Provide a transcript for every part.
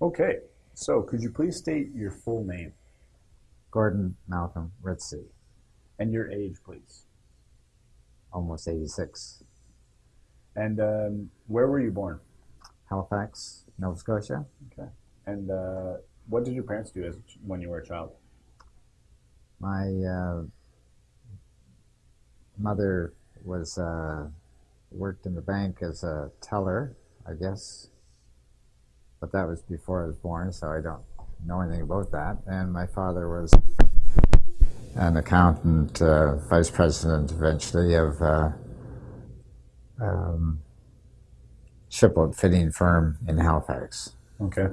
Okay, so could you please state your full name Gordon Malcolm Ritcey, and your age, please? almost 86. And um, where were you born? Halifax, Nova Scotia. Okay. And uh, what did your parents do as when you were a child? My uh, mother was uh, worked in the bank as a teller, I guess, but that was before I was born, so I don't know anything about that. And my father was an accountant, uh, vice president eventually of uh, um, fitting firm in Halifax. Okay.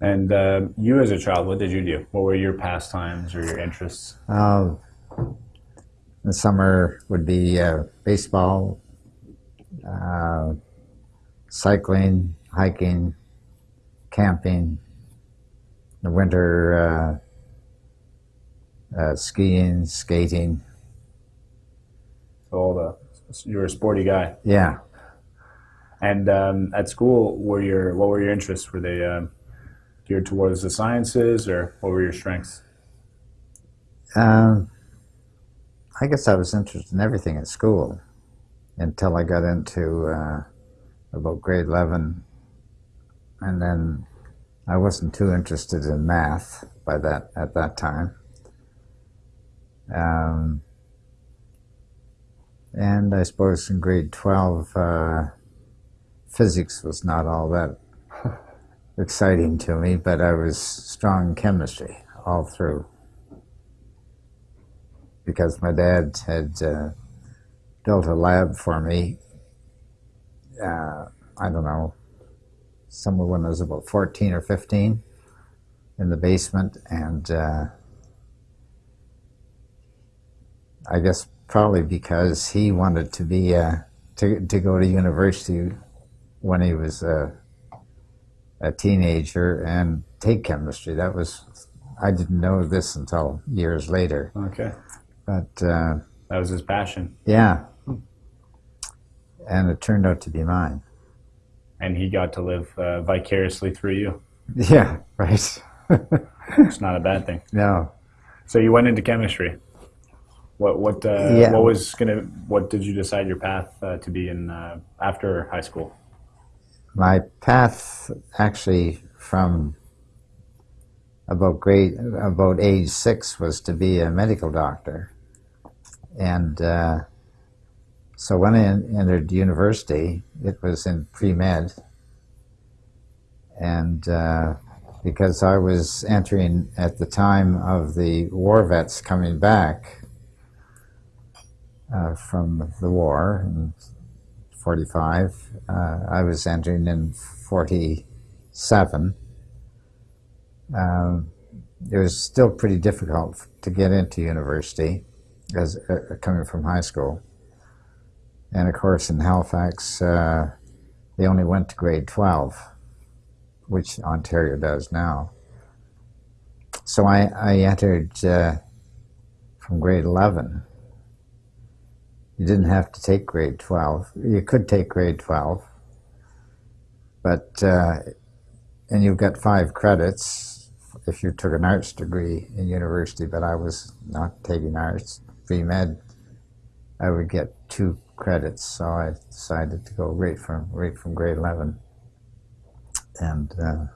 And uh, you as a child, what did you do? What were your pastimes or your interests? Uh, the summer would be uh, baseball, uh, cycling, hiking, camping. The winter, uh, uh, skiing, skating. So all the you were a sporty guy. Yeah. And um, at school, were your what were your interests? Were they um, geared towards the sciences, or what were your strengths? Um, I guess I was interested in everything at school until I got into uh, about grade 11. And then I wasn't too interested in math by that at that time. Um, and I suppose in grade 12, uh, physics was not all that exciting to me, but I was strong in chemistry all through because my dad had uh, built a lab for me. Uh, I don't know, somewhere when I was about 14 or 15 in the basement, and uh, I guess probably because he wanted to be uh, to to go to university when he was a, a teenager and take chemistry. That was I didn't know this until years later. Okay, But uh, that was his passion, yeah, and it turned out to be mine. And he got to live uh, vicariously through you. Yeah, right. It's not a bad thing. no, So you went into chemistry. What what uh, Yeah. what was gonna what did you decide your path uh, to be in uh, after high school? my path actually from about grade about age six was to be a medical doctor, and uh, so when I entered university, it was in pre med, and uh, because I was entering at the time of the war vets coming back uh, from the war in 45, uh, I was entering in 47. Um, it was still pretty difficult to get into university as uh, coming from high school. And of course, in Halifax, uh, they only went to grade 12, which Ontario does now. So I, I entered uh, from grade 11. You didn't have to take grade 12. You could take grade 12, but, uh, and you've got five credits if you took an arts degree in university, but I was not taking arts. Pre-med, I would get two credits, so I decided to go right from, right from grade 11. And, uh,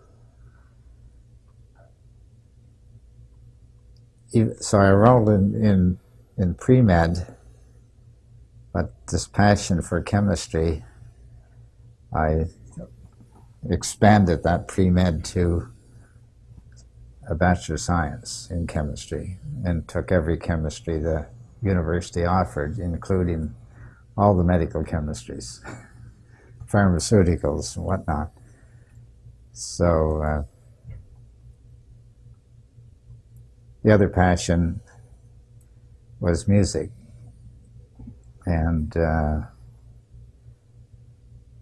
so I enrolled in, in, in pre-med, but this passion for chemistry, I expanded that pre-med to a Bachelor of Science in chemistry and took every chemistry the university offered, including all the medical chemistries, pharmaceuticals and whatnot. So uh, the other passion was music and uh,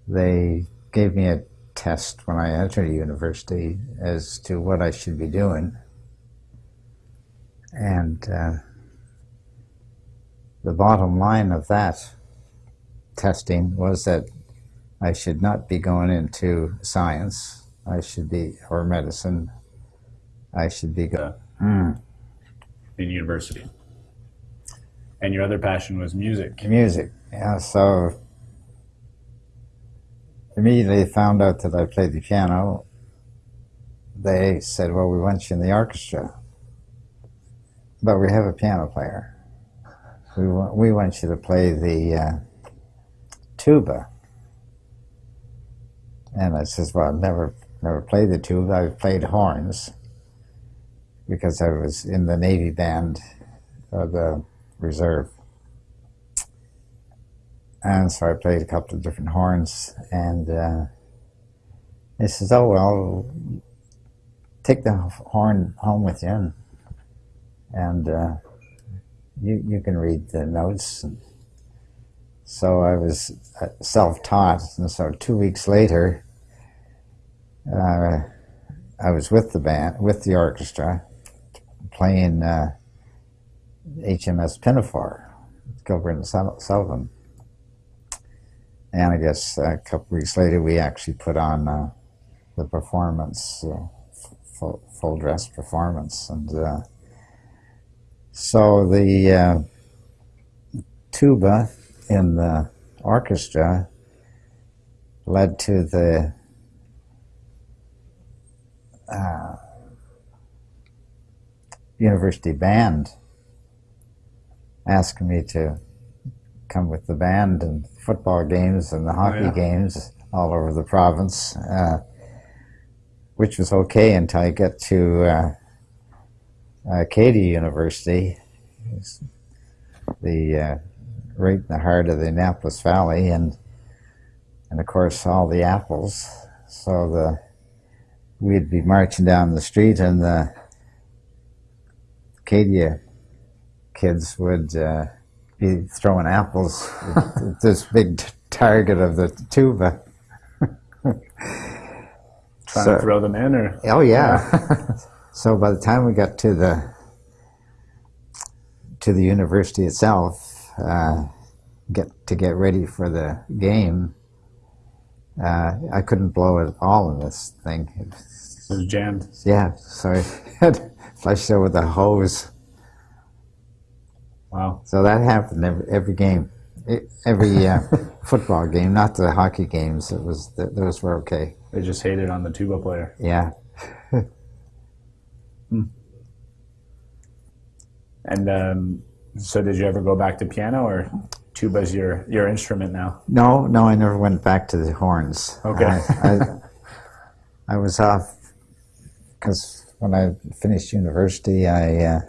they gave me a test when I entered university as to what I should be doing. And uh, the bottom line of that testing was that I should not be going into science. I should be, or medicine, I should be good. uh, in university. And your other passion was music. Music, yeah. So immediately found out that I played the piano. They said, "Well, we want you in the orchestra, but we have a piano player. We want we want you to play the uh, tuba." And I says, "Well, I've never never played the tuba. I've played horns because I was in the Navy band of the reserve." and so I played a couple of different horns. And uh, he says, "Oh well, take the horn home with you, and, and uh, you you can read the notes." And so I was uh, self-taught, and so two weeks later, uh, I was with the band, with the orchestra, playing uh, HMS Pinafore, Gilbert and Sullivan. And I guess a couple weeks later we actually put on uh, the performance, uh, full, full, dress performance, and uh, so the tuba in the orchestra led to the uh, university band asking me to come with the band and football games and the hockey oh, yeah. games all over the province, uh, which was okay until I get to uh, Acadia University, the uh, right in the heart of the Annapolis Valley, and and of course all the apples. So the we'd be marching down the street, and the Acadia kids would uh, be throwing apples at this big target of the tuba. Trying so, to throw them in, or oh yeah. so by the time we got to the to the university itself, uh, get to get ready for the game, uh, I couldn't blow it all in this thing. It was jammed. Yeah, so I had flushed it with a hose. Wow. So that happened every, every game, every uh, football game, not the hockey games. It was those were okay. They just hated on the tuba player. Yeah. hmm. And um, so, did you ever go back to piano, or tuba's your your instrument now? No, no, I never went back to the horns. Okay. I, I, I was off because when I finished university, I. Uh,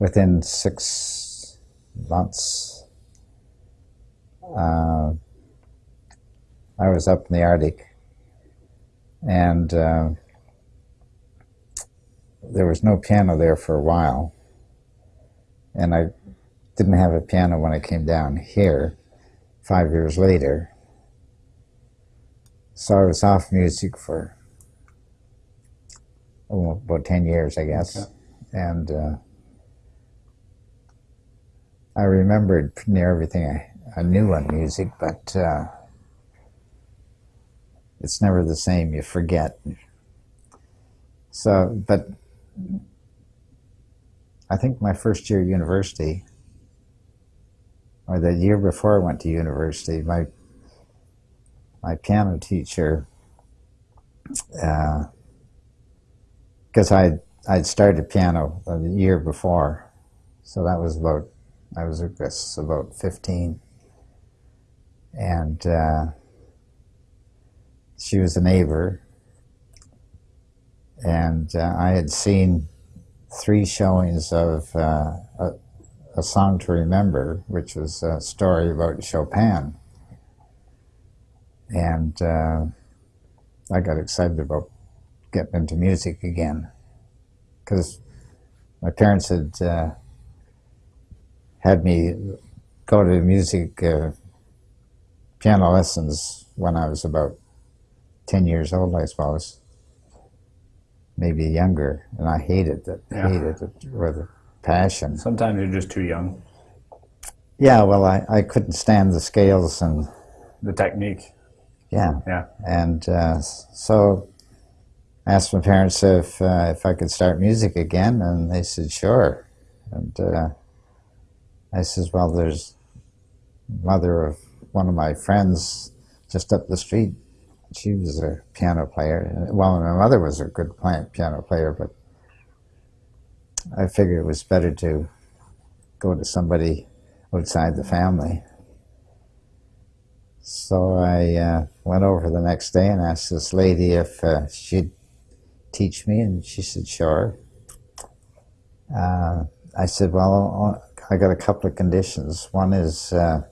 within six months, uh, I was up in the Arctic, and uh, there was no piano there for a while, and I didn't have a piano when I came down here five years later. So I was off music for oh, about 10 years, I guess. Okay. And uh, I remembered near everything I, I knew on music, but uh, it's never the same. You forget. So, but I think my first year university, or the year before I went to university, my my piano teacher, because uh, I I'd started piano the year before, so that was about I was, I guess, about 15. And uh, she was a neighbor. And uh, I had seen three showings of uh, a, a, Song to Remember, which was a story about Chopin. And uh, I got excited about getting into music again. Because my parents had uh, had me go to music uh, piano lessons when I was about 10 years old, I suppose. Maybe younger. And I hated it, yeah. hated it with a passion. Sometimes you're just too young. Yeah, well, I, I couldn't stand the scales and... The technique. Yeah. Yeah. And uh, so I asked my parents if uh, if I could start music again, and they said sure. And uh, I says, well, there's mother of one of my friends just up the street. She was a piano player. Well, my mother was a good piano player, but I figured it was better to go to somebody outside the family. So I uh, went over the next day and asked this lady if uh, she'd teach me, and she said, sure. Uh, I said, well, I got a couple of conditions. One is uh,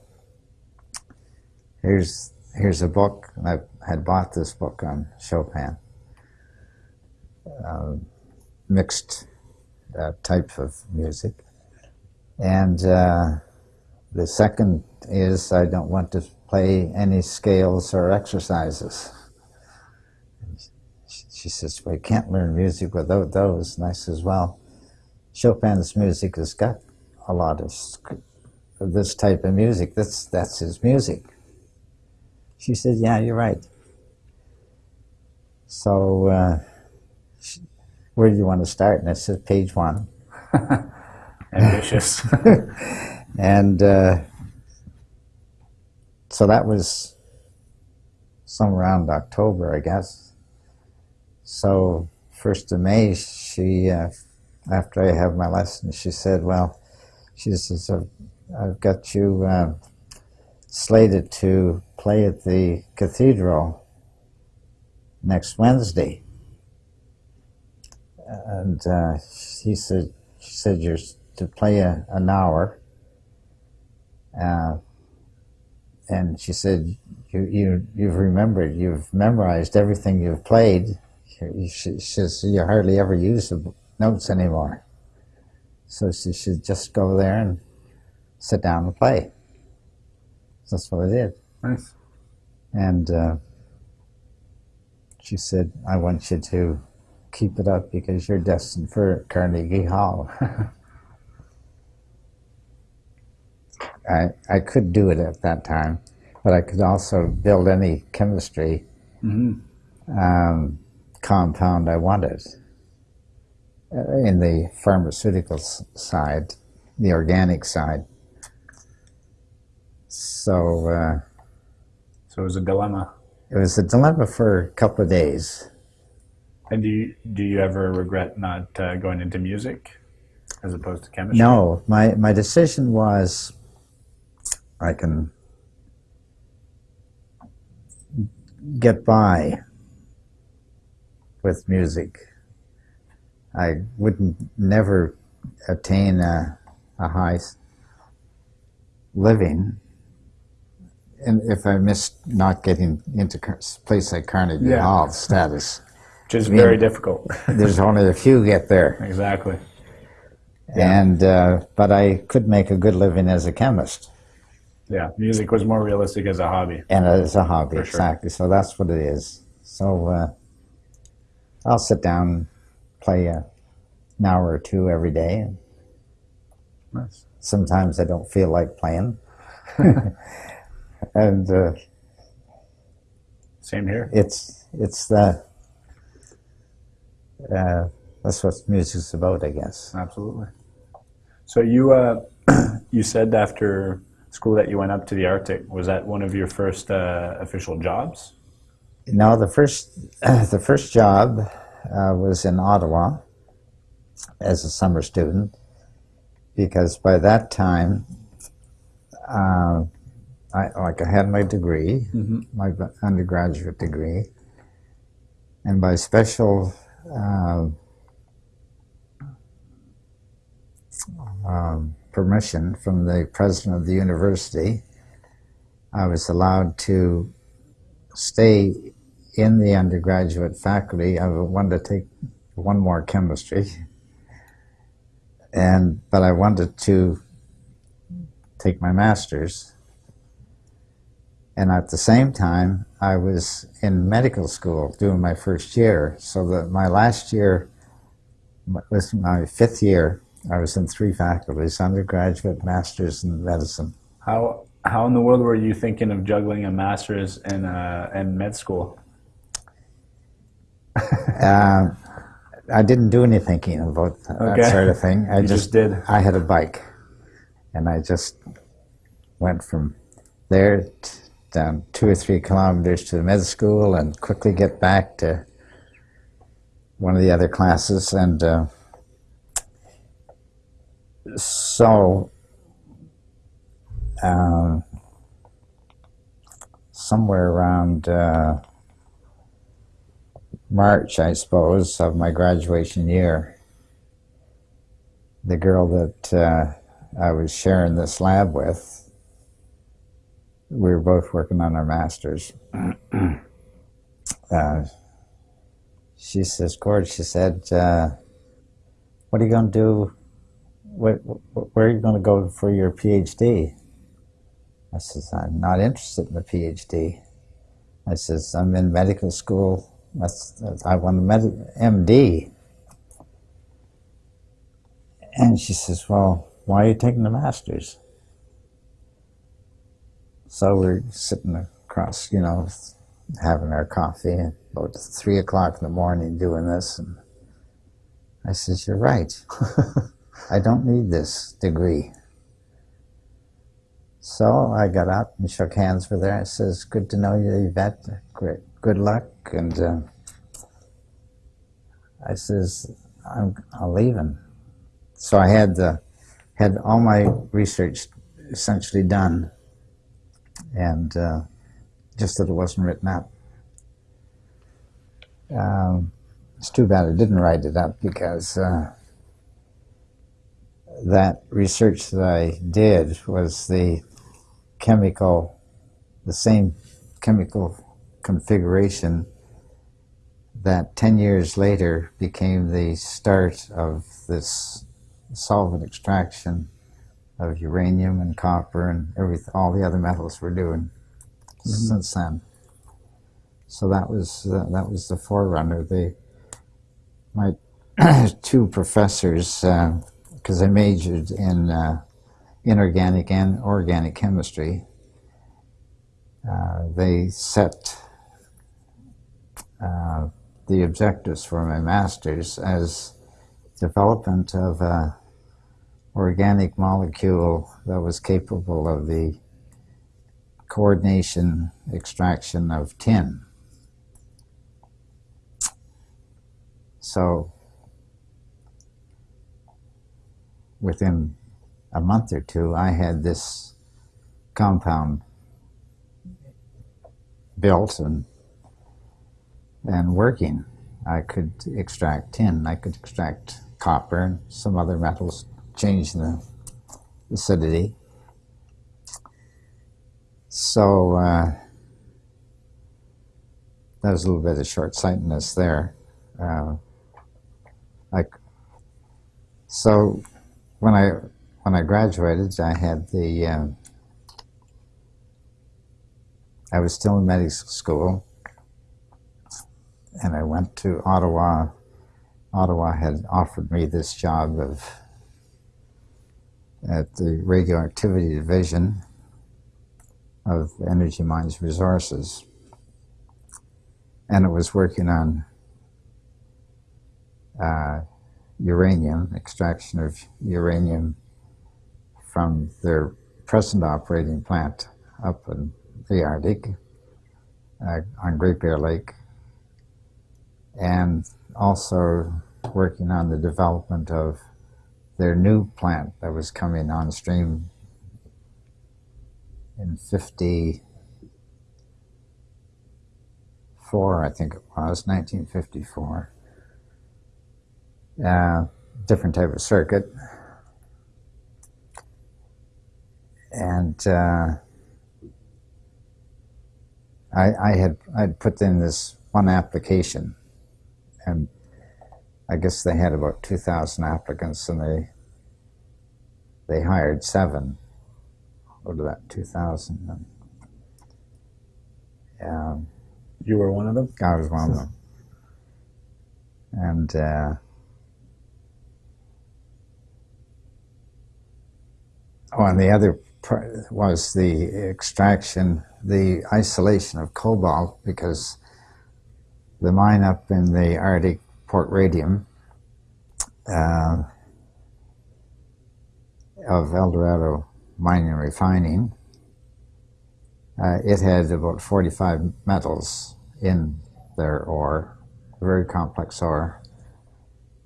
here's here's a book, and I had bought this book on Chopin, um, mixed uh, type of music, and uh, the second is I don't want to play any scales or exercises. She- says, well, you can't learn music without those. And I says, well, Chopin's music has got a lot of of this type of music. That's, that's his music. She said, yeah, you're right. So, uh, where do you want to start? And I said, page one. Ambitious. And uh, so that was some around October, I guess. So first of May, she uh, after I have my lesson, she said, "Well, she says I've, I've got you uh, slated to play at the cathedral next Wednesday." And uh, she said, "She said you're to play a, an hour." Uh, and she said, you, you, you've remembered, you've memorized everything you've played. She, says, you hardly ever use the notes anymore. So she should just go there and sit down and play. So that's what I did. nice. And uh, she said, I want you to keep it up because you're destined for Carnegie Hall. I, I could do it at that time, but I could also build any chemistry hmm um, compound I wanted. Uh, in the pharmaceutical side, the organic side. So uh, So it was a dilemma. It was a dilemma for a couple of days. And do you do you ever regret not uh, going into music as opposed to chemistry? No, my, my decision was I can get by with music. I wouldn't never attain a, a high living. And if I missed not getting into a place like Carnegie Yeah. Hall status, Which is mean- very difficult. there's only a few get there. exactly. Yeah. And uh, but I could make a good living as a chemist. Yeah, music was more realistic as a hobby. and it's a hobby For sure. exactly so that's what it is so uh, i'll sit down play a, an hour or two every day Nice. sometimes i don't feel like playing and uh, Same here. it's it's the uh, that's what music's about i guess Absolutely. So you uh, you said after school that you went up to the Arctic. Was that one of your first uh, official jobs? no the first the first job uh, was in ottawa as a summer student because by that time uh, I, like I had my degree, Mm-hmm. my undergraduate degree, and by special uh, um, permission from the president of the university, I was allowed to stay in the undergraduate faculty. I wanted to take one more chemistry, and but I wanted to take my master's. And at the same time, I was in medical school doing my first year. So that my last year was my fifth year. I was in three faculties: undergraduate, master's, and medicine. How how in the world were you thinking of juggling a master's and uh, and med school? Uh, I didn't do any thinking about Okay. that sort of thing. I You just did. I had a bike, and I just went from there down two or three kilometers to the med school, and quickly get back to one of the other classes, and uh, so um, somewhere around. Uh, March, I suppose, of my graduation year, the girl that uh, I was sharing this lab with, we were both working on our masters. uh, she says, Gord, she said, uh, what are you going to do? Where, where are you going to go for your PhD? I says, I'm not interested in a PhD. I says, I'm in medical school that's I want a med- MD. And she says, Well, why are you taking the master's? So we're sitting across, you know, having our coffee and about three o'clock in the morning doing this. And I says, You're right. I don't need this degree. So I got up and shook hands with her. I says, Good to know you, Yvette. Great. Good luck. And uh, I says, I'm, I'm leaving. So I had the, had all my research essentially done, and uh, just that it wasn't written up. Um, it's too bad I didn't write it up because uh, that research that I did was the chemical, the same chemical configuration that 10 years later became the start of this solvent extraction of uranium and copper and everything, all the other metals we're doing since then. So that was uh, that was the forerunner. They, my two professors, because I majored in uh, inorganic and organic chemistry, uh, they set uh, the objectives for my master's as development of a organic molecule that was capable of the coordination extraction of tin. So within a month or two, I had this compound built and and working. I could extract tin, I could extract copper and some other metals, change the acidity. So uh, that was a little bit of short-sightedness there. Uh, like, so when I when I graduated, I had the um, I was still in medical school, and I went to Ottawa. Ottawa had offered me this job of at the radioactivity division of Energy Mines Resources, and it was working on uh, uranium extraction of uranium from their present operating plant up in the Arctic uh, on Great Bear Lake, and also working on the development of their new plant that was coming on stream in 54, I think it was, 1954. Uh, different type of circuit. And uh, I, I had I'd put in this one application, and I guess they had about two thousand applicants, and they they hired seven out of that two thousand. Um, You were one of them. I was one of them, and uh, oh, and the other pr- was the extraction, the isolation of cobalt because the mine up in the Arctic Port Radium uh, of Eldorado Mining and Refining, uh, it had about 45 metals in their ore, very complex ore,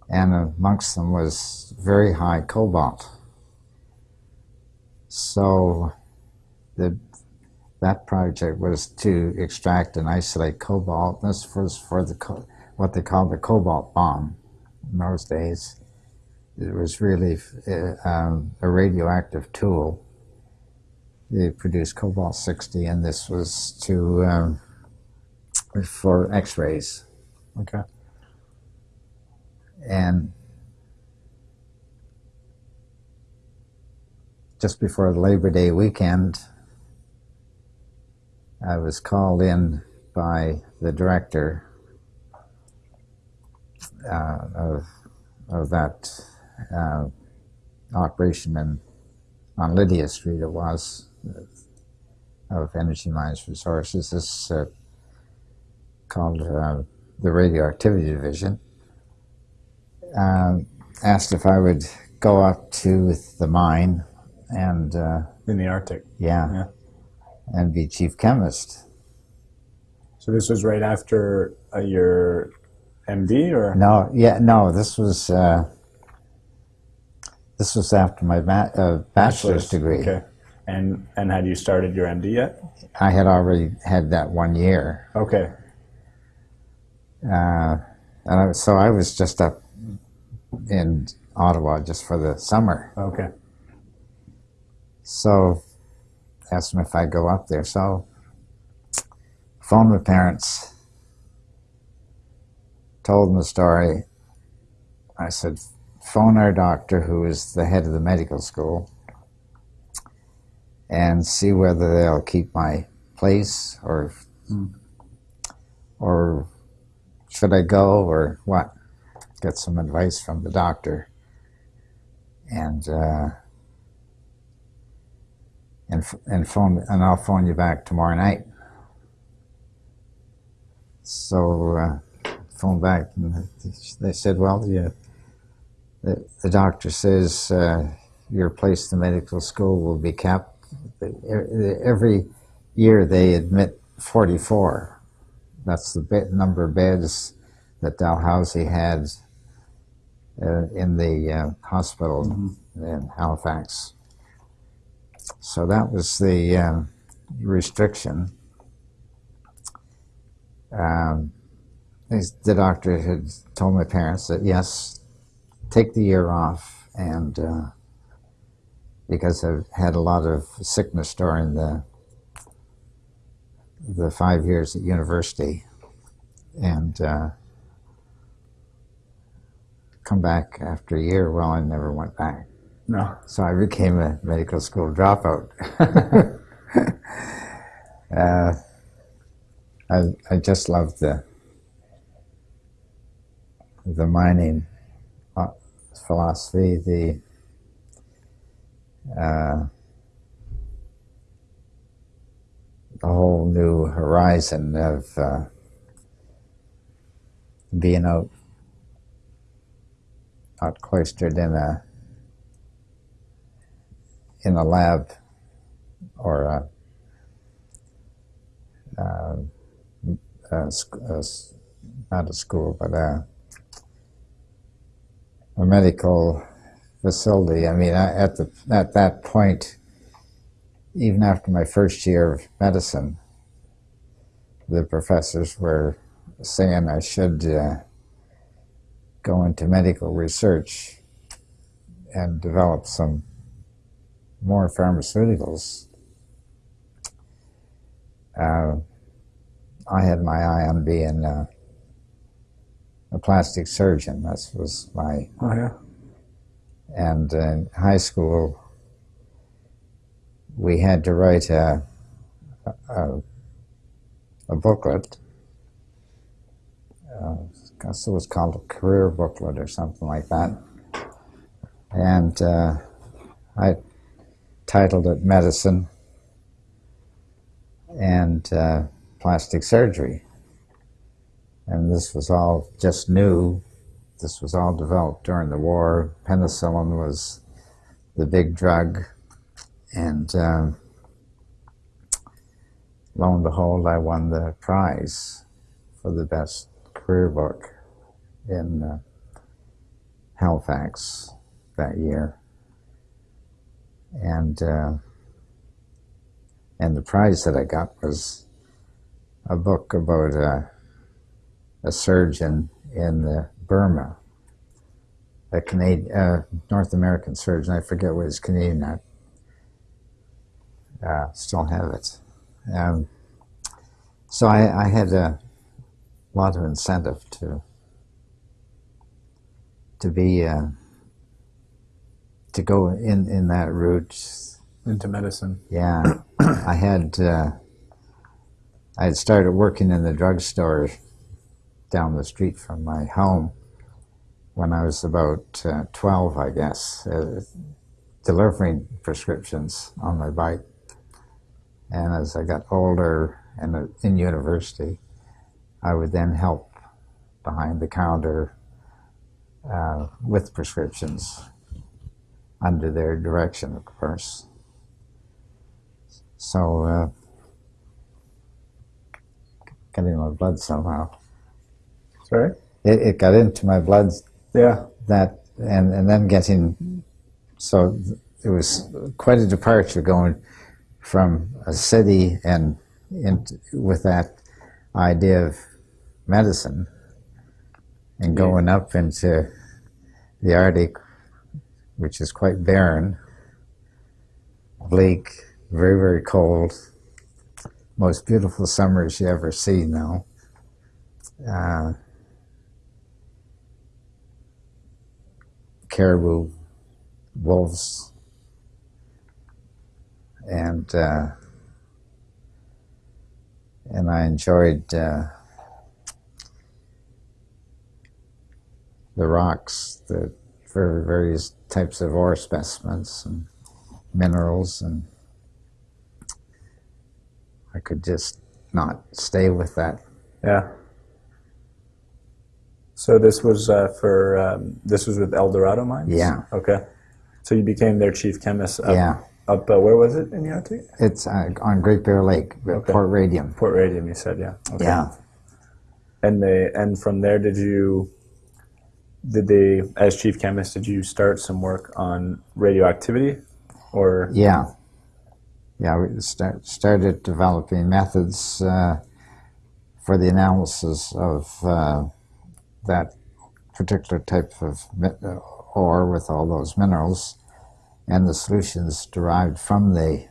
and amongst them was very high cobalt. So the that project was to extract and isolate cobalt. This was for the what they called the cobalt bomb in those days. It was really uh, um, a radioactive tool. They produced cobalt 60, and this was to um, for X-rays. Okay. And just before the Labor Day weekend, I was called in by the director uh, of, of that uh, operation in, on Lydia Street, it was, of Energy Mines Resources. This uh, called uh, the Radioactivity Division. Asked if I would go up to the mine and, uh, In the Arctic. yeah, Yeah. and be chief chemist. So this was right after uh, your MD, or No, yeah, no. This was uh, this was after my ma- uh, bachelor's degree. Okay. And and had you started your MD yet? I had already had that one year, Okay. uh, and I, so I was just up in Ottawa just for the summer. Okay. So asked them if I'd go up there. So phoned my parents, told them the story. I said, phone our doctor, who is the head of the medical school, and see whether they'll keep my place or or should I go or what? Get some advice from the doctor. And uh, and and phone and I'll phone you back tomorrow night. So uh, phone back and they said, well, yeah, the, the doctor says uh, your place in the medical school will be capped. Every year they admit 44. That's the number of beds that Dalhousie had uh, in the uh, hospital in Halifax. So that was the um, restriction. Um, the doctor had told my parents that yes, take the year off, and uh, because I've had a lot of sickness during the the five years at university, and uh, come back after a year. Well, I never went back. No. So I became a medical school dropout. uh, I, I just loved the the mining uh, philosophy, the uh, the whole new horizon of uh, being out out cloistered in a in a lab or a, uh, a, a s- not a school, but a, a medical facility. I mean, I, at the at that point, even after my first year of medicine, the professors were saying I should uh, go into medical research and develop some more pharmaceuticals. Uh, I had my eye on being uh, a plastic surgeon. That was my Oh yeah. and in high school we had to write a a, a booklet. Uh, I guess it was called a career booklet or something like that. And uh, I titled it medicine and uh, plastic surgery. And this was all just new. This was all developed during the war. Penicillin was the big drug. And um, lo and behold, I won the prize for the best career book in uh, Halifax that year. And uh, and the prize that I got was a book about a, a surgeon in Burma, a Canadian, uh, North American surgeon. I forget what his Canadian at. Uh, still have it. Um, so I, I had a lot of incentive to to be uh, to go in in that route. Into medicine. Yeah, I had uh, I had started working in the drugstore down the street from my home when I was about uh, twelve, I guess, uh, delivering prescriptions on my bike. And as I got older and in university, I would then help behind the counter uh, with prescriptions under their direction, of course. So, uh, got in my blood somehow. Sorry? It, it got into my blood Yeah. that, and, and then getting, so it was quite a departure going from a city and into, with that idea of medicine and going up into the Arctic, which is quite barren, bleak, very, very cold, most beautiful summers you ever see now. Uh, caribou, wolves, and uh, and I enjoyed uh, the rocks, the various types of ore specimens and minerals, and I could just not stay with that. Yeah. So this was uh, for um, this was with Eldorado Mines. Yeah. Okay. So you became their chief chemist. Up, Yeah, Up uh, where was it in the Arctic? it's uh, on Great Bear Lake, Okay. Port Radium. Port Radium. You said yeah. Okay. Yeah. And they and from there did you did they as chief chemist did you start some work on radioactivity or Yeah, yeah. We start, started developing methods uh, for the analysis of uh, that particular type of uh, ore with all those minerals, and the solutions derived from the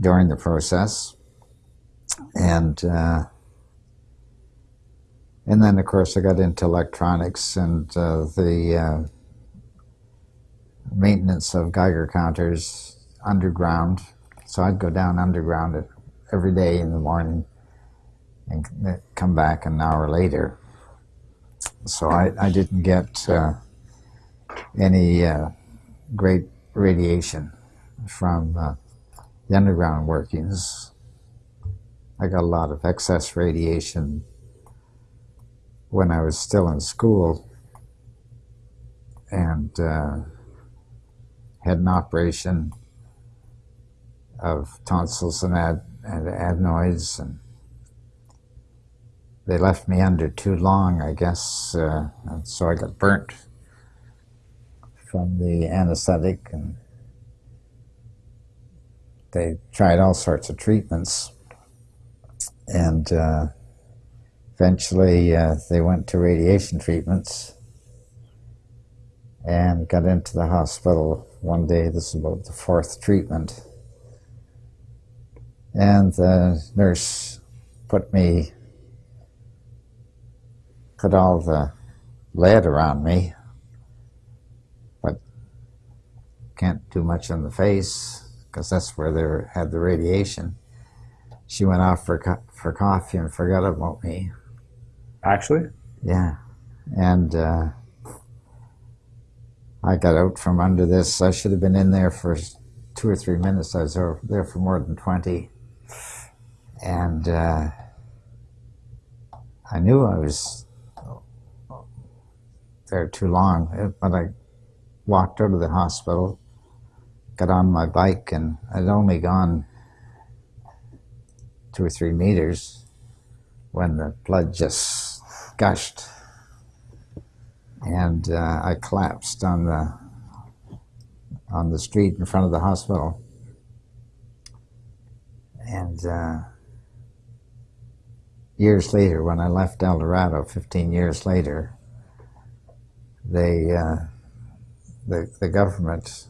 during the process, and uh, and then of course I got into electronics and uh, the uh, maintenance of Geiger counters underground. So I'd go down underground every day in the morning and come back an hour later. So I, I didn't get uh, any uh, great radiation from uh, the underground workings. I got a lot of excess radiation when I was still in school and uh, had an operation of tonsils and, ad, and adenoids, and they left me under too long, I guess, uh, and so I got burnt from the anesthetic, and they tried all sorts of treatments, and uh, eventually uh, they went to radiation treatments and got into the hospital one day. This is about the fourth treatment. And the nurse put me, put all the lead around me, but can't do much on the face because that's where they were, had the radiation. She went off for, co- for coffee and forgot about me. actually? Yeah. And uh, I got out from under this. I should have been in there for two or three minutes. I was there for more than 20. And uh, I knew I was there too long, but I walked out of the hospital, got on my bike, and I'd only gone two or three meters when the blood just gushed. And uh, I collapsed on the on the street in front of the hospital. And uh, years later, when I left Eldorado, 15 years later, they, uh, the, the government,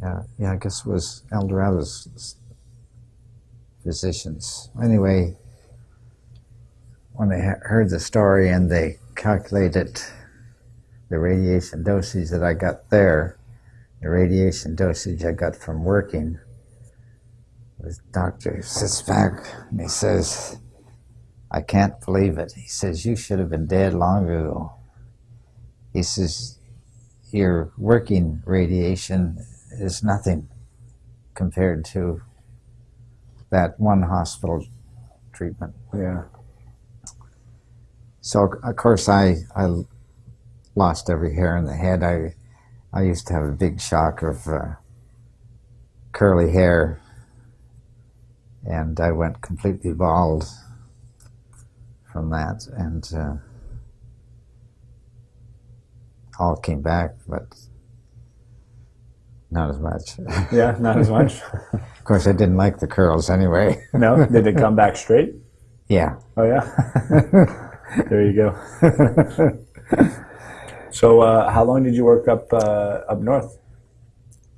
yeah, yeah, I guess it was Eldorado's physicians. Anyway, when they heard the story and they calculated the radiation dosage that I got there, the radiation dosage I got from working, doctor sits back and he says, I can't believe it. He says, You should have been dead long ago. He says, Your working radiation is nothing compared to that one hospital treatment. Yeah. So, of course, I, I lost every hair in the head. I, I used to have a big shock of uh, curly hair, and I went completely bald from that, and uh, all came back, but not as much. Yeah, not as much. of course, I didn't like the curls anyway. no, did it come back straight? yeah. Oh yeah. there you go. so, uh, how long did you work up uh, up north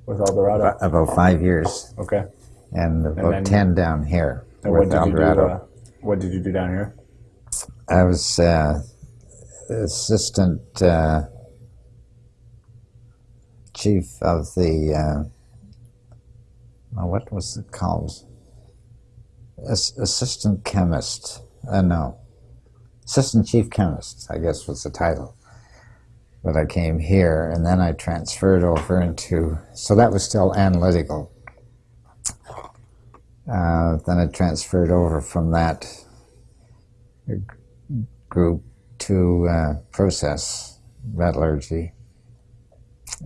with Eldorado? About five years, Okay. and about then- ten down here And what with did El you do? Uh, what did you do down here? I was uh, assistant uh, chief of the, uh, what was it called? As- assistant chemist. Uh, no. Assistant chief chemist, I guess was the title. But I came here and then I transferred over into, so that was still analytical. Uh, then I transferred over from that group to uh, process metallurgy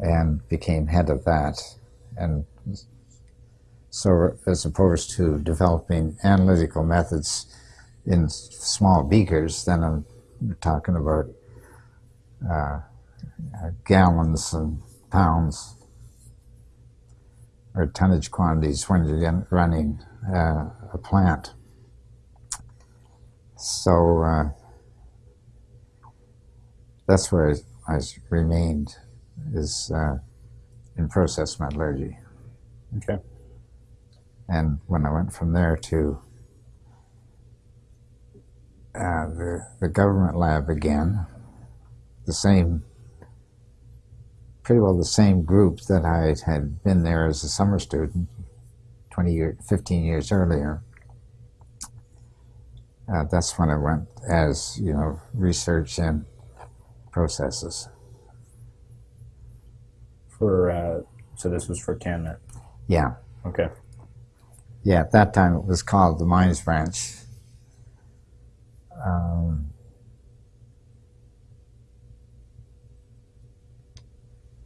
and became head of that. And so, as opposed to developing analytical methods in small beakers, then I'm talking about uh, uh, gallons and pounds or tonnage quantities when you're running uh, a plant. So uh, that's where I, I remained, is uh, in process metallurgy. Okay. And when I went from there to uh, the, the government lab again, the same, pretty well the same group that I had been there as a summer student 20 years, 15 years earlier. Uh, that's when I went as, you know, research and processes. For uh, so this was for CanMet. Yeah. Okay. Yeah, at that time it was called the Mines Branch. Um,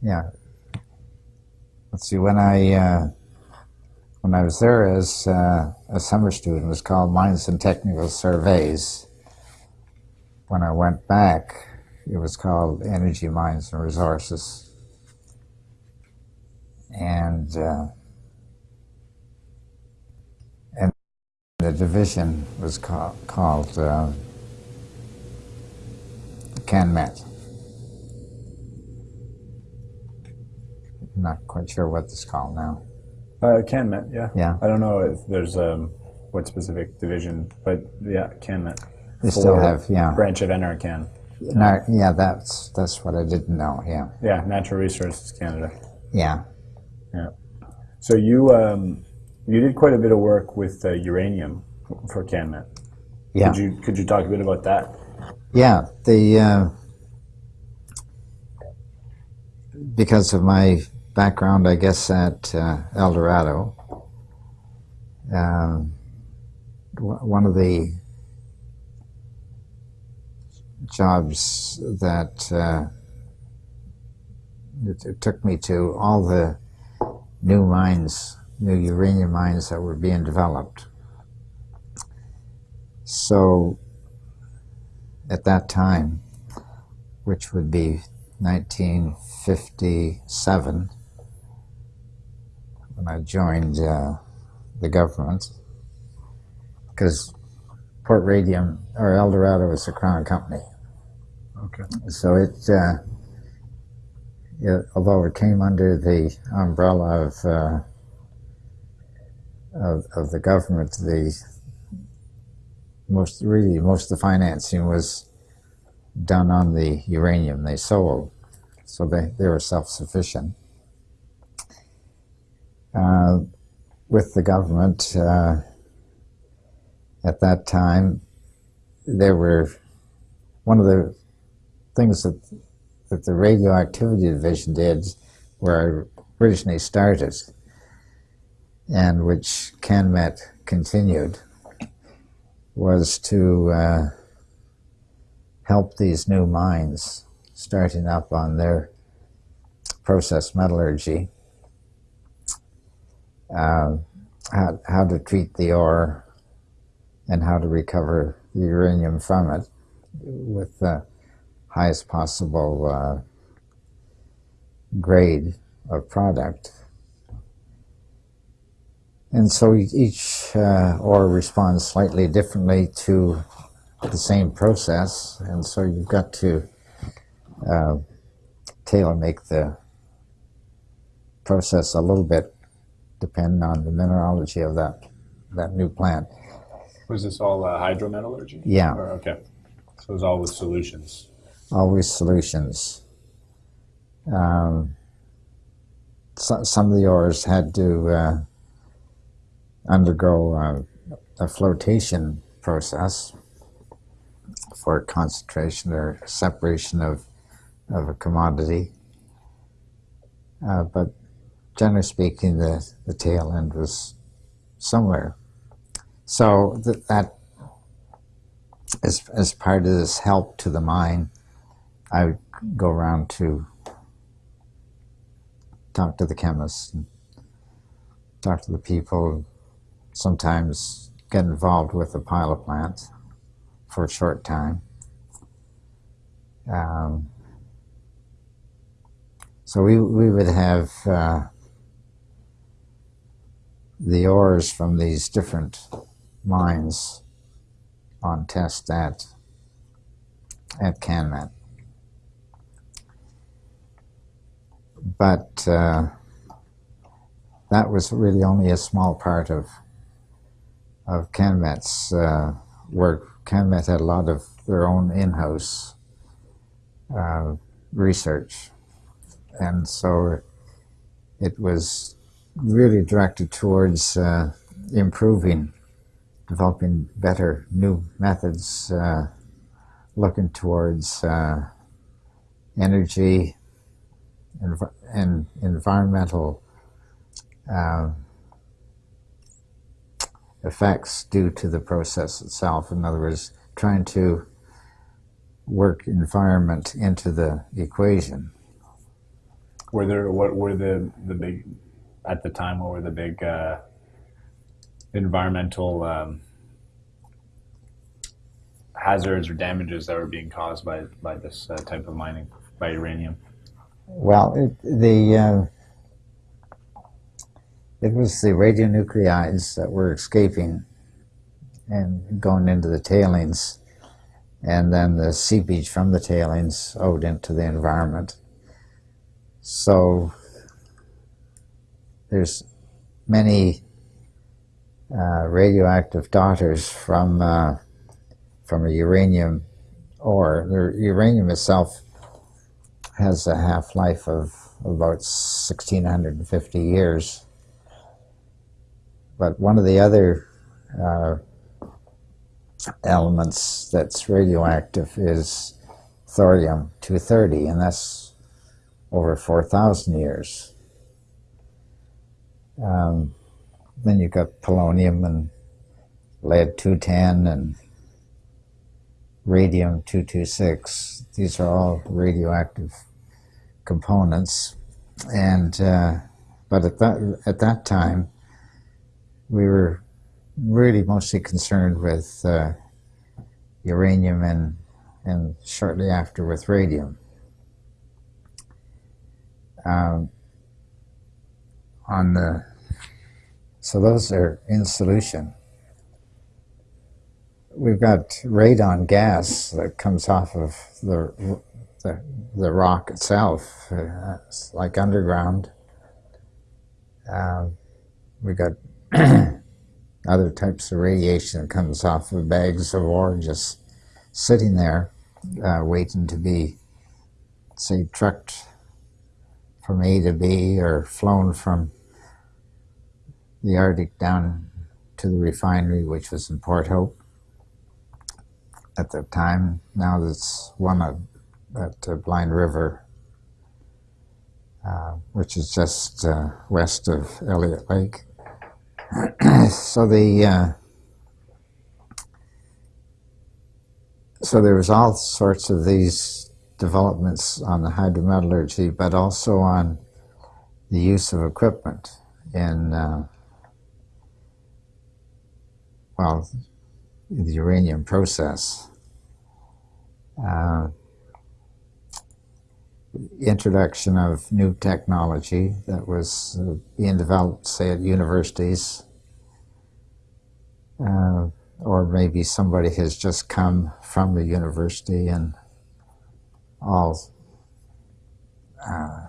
yeah. Let's see. When I uh, when I was there as uh, a summer student, it was called Mines and Technical Surveys. When I went back, it was called Energy Mines and Resources. And uh, the division was ca- called uh, CanMet. Not quite sure what it's called now. Uh, CanMet. Yeah. Yeah. I don't know if there's um, what specific division, but yeah, CanMet. They still have, yeah. Branch of NRCan. No, yeah, that's that's what I didn't know. Yeah, Yeah, Natural Resources Canada. yeah, Yeah. So you um, you did quite a bit of work with uh, uranium for CanMet. yeah, Could you could you talk a bit about that? yeah. The uh, because of my background, I guess, at uh, Eldorado, um, one of the jobs that uh, it, it took me to all the new mines, new uranium mines that were being developed. So at that time, which would be 1957, when I joined uh, the government, because Port Radium or Eldorado was a crown company. Okay. So it, uh, it, although it came under the umbrella of, uh, of of the government, the most really most of the financing was done on the uranium they sold, so they, they were self sufficient. Uh, with the government uh, at that time, there were one of the things that that the radioactivity division did, where I originally started, and which CanMet continued, was to uh, help these new mines starting up on their process metallurgy, uh, how, how to treat the ore and how to recover the uranium from it with the highest possible uh, grade of product. And so each uh, ore responds slightly differently to the same process, and so you've got to uh, tailor make the process a little bit depending on the mineralogy of that that new plant. Was this all uh, hydrometallurgy? Yeah. Or, okay. So it was all with solutions. always solutions. Um, so, some of the ores had to uh, undergo uh, a flotation process for concentration or separation of, of a commodity. Uh, but generally speaking, the, the tail end was somewhere. So th- that, as, as part of this help to the mine, I would go around to talk to the chemists, and talk to the people, sometimes get involved with the pilot plant for a short time. Um, so we, we would have uh, the ores from these different mines on test at at CanMet. but uh, that was really only a small part of of CanMet's uh, work. CanMet had a lot of their own in-house uh, research, and so it was really directed towards uh, improving, developing better new methods, uh, looking towards uh, energy env- and environmental uh, effects due to the process itself. In other words, trying to work environment into the equation. Were there what were the the big at the time? What were the big uh, environmental um, hazards or damages that were being caused by by this uh, type of mining by uranium? Well, it, the uh, it was the radionuclides that were escaping and going into the tailings, and then the seepage from the tailings owed into the environment. So there's many uh, radioactive daughters from uh, from a uranium ore. The uranium itself has a half life of about 1650 years. But one of the other uh, elements that's radioactive is thorium 230, and that's over 4,000 years. Um, then you've got polonium and lead 210 and radium 226. These are all radioactive components. And uh, but at that at that time, we were really mostly concerned with uh, uranium and and shortly after with radium. Um, on the so those are in solution. We've got radon gas that comes off of the the, the rock itself. Uh, it's like underground. Um, we've got other types of radiation that comes off of bags of ore just sitting there, uh, waiting to be, say, trucked from A to B or flown from the Arctic down to the refinery, which was in Port Hope at the time. Now it's one of, at uh, Blind River, uh, which is just uh, west of Elliott Lake. so the uh, so there was all sorts of these developments on the hydrometallurgy, but also on the use of equipment in uh, well the uranium process. Uh, introduction of new technology that was uh, being developed, say, at universities, uh, or maybe somebody has just come from the university and all uh,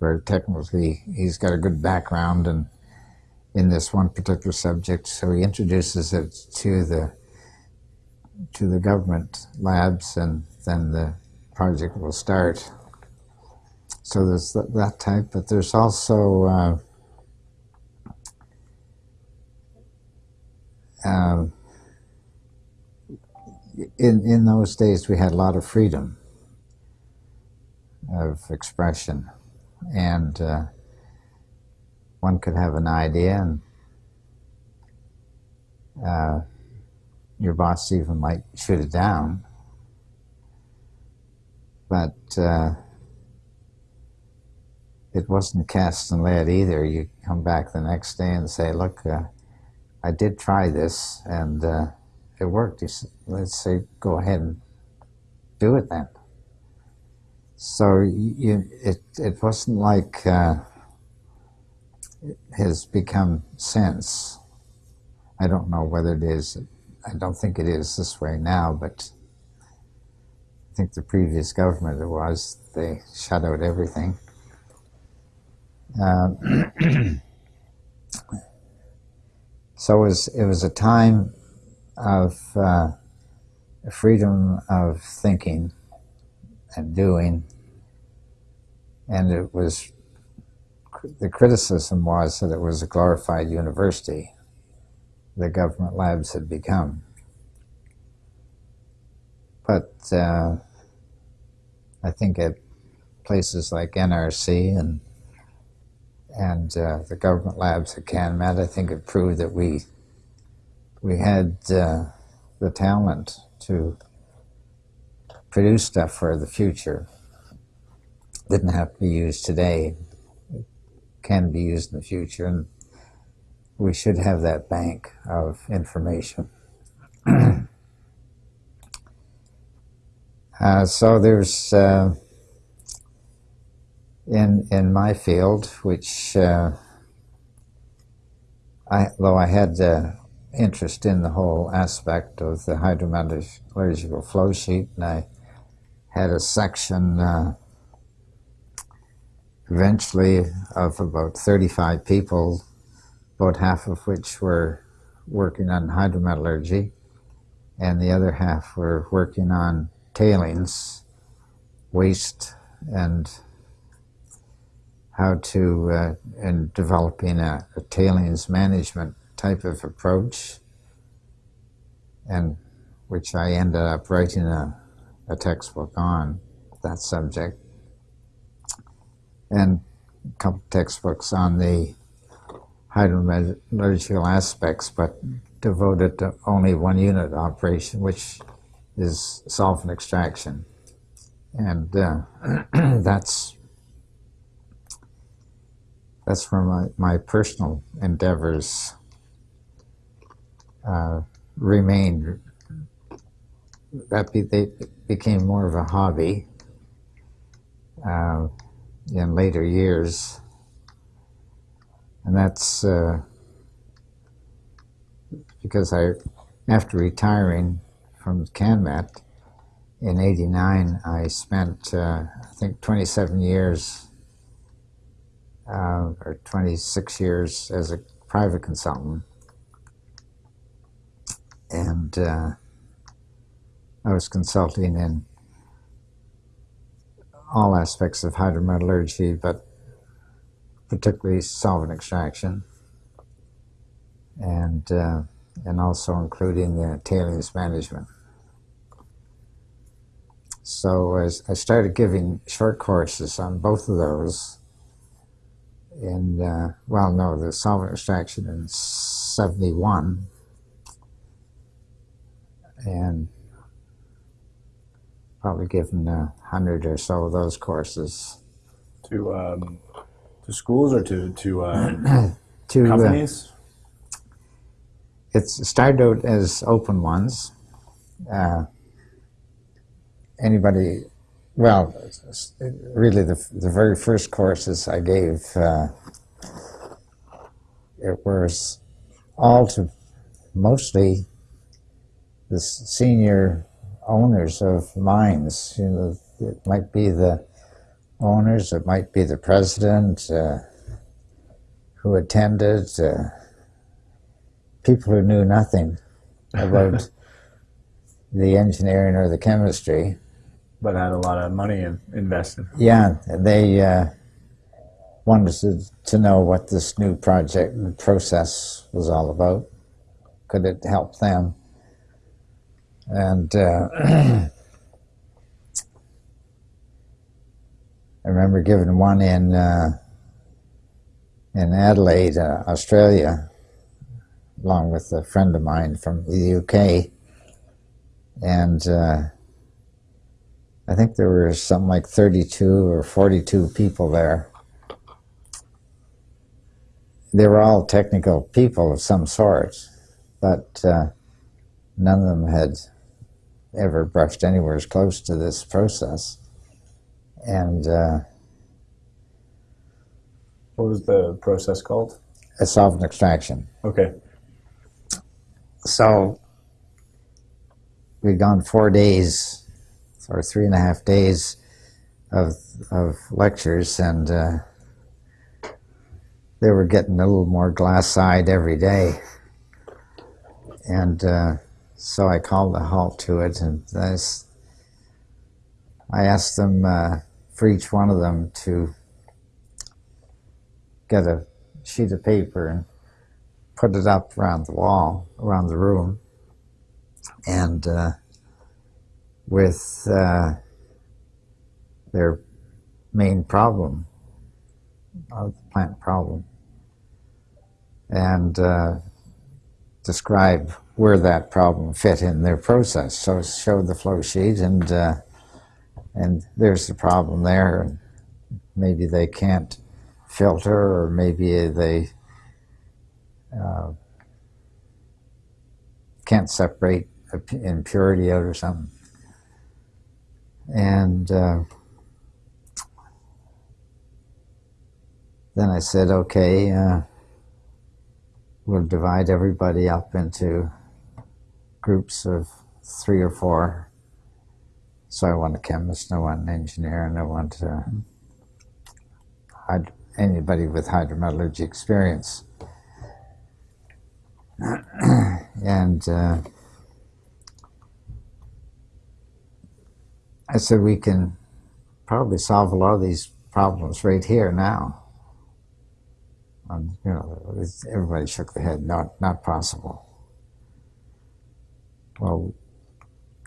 very technically, he's got a good background and in this one particular subject, so he introduces it to the to the government labs, and then the project will start. So there's that, that type, but there's also uh, uh, in in those days we had a lot of freedom of expression, and uh, one could have an idea, and uh, your boss even might shoot it down, but uh, it wasn't cast in lead either. You come back the next day and say, look, uh, I did try this and uh, it worked. Say, let's say, go ahead and do it then. So you, it, it wasn't like uh, it has become sense. I don't know whether it is. I don't think it is this way now, but I think the previous government it was. They shut out everything. Uh, so it was, it was a time of uh, freedom of thinking and doing, and it was the criticism was that it was a glorified university the government labs had become. But uh, I think at places like NRC and and uh, the government labs at CanMet, I think it proved that we we had uh, the talent to produce stuff for the future. Didn't have to be used today. It can be used in the future, and we should have that bank of information. uh, so there's uh, in in my field, which uh, I though I had uh, interest in the whole aspect of the hydrometallurgical flow sheet, and I had a section uh, eventually of about 35 people, about half of which were working on hydrometallurgy, and the other half were working on tailings, waste, and how to, uh, in developing a, a, tailings management type of approach, and which I ended up writing a, a textbook on that subject. and a couple textbooks on the hydrometallurgical aspects, but devoted to only one unit operation, which is solvent extraction. And uh, that's that's where my, my personal endeavors uh, remained. That be, they became more of a hobby uh, in later years. And that's uh, because I, after retiring from CanMet in 89, I spent, uh, I think, 27 years uh, or 26 years as a private consultant. And uh, I was consulting in all aspects of hydrometallurgy, but particularly solvent extraction, and uh, and also including the tailings management. So as I started giving short courses on both of those, in uh, well, no, the solvent extraction in '71, and probably given a hundred or so of those courses To um, to schools or to to um, to uh, companies? it started out as open ones. Uh, anybody, well, really the, the very first courses I gave, uh, it was all to mostly the senior owners of mines. You know, it might be the owners, it might be the president uh, who attended. Uh, people who knew nothing about the engineering or the chemistry. but had a lot of money in, invested. Yeah, they uh, wanted to, to know what this new project process was all about. Could it help them? And uh, I remember giving one in uh, in Adelaide, uh, Australia, along with a friend of mine from the UK, and. Uh, I think there were something like 32 or 42 people there. They were all technical people of some sort, but uh, none of them had ever brushed anywhere as close to this process. And uh, What was the process called? a solvent extraction. Okay. So we'd gone four days or three and a half days of of lectures, and uh, they were getting a little more glass-eyed every day. And uh, so I called a halt to it, and I asked them uh, for each one of them to get a sheet of paper and put it up around the wall, around the room, and uh, with uh, their main problem, of the plant problem, and uh, describe where that problem fit in their process. So it showed the flow sheet, and uh, and there's the problem there. And maybe they can't filter, or maybe they uh, can't separate impurity out or something. And uh, then I said, okay, uh, we'll divide everybody up into groups of three or four. So I want a chemist, I want an engineer, and I want uh, anybody with hydrometallurgy experience. and uh, I said, we can probably solve a lot of these problems right here now. And, you know, everybody shook their head, not, not possible. Well,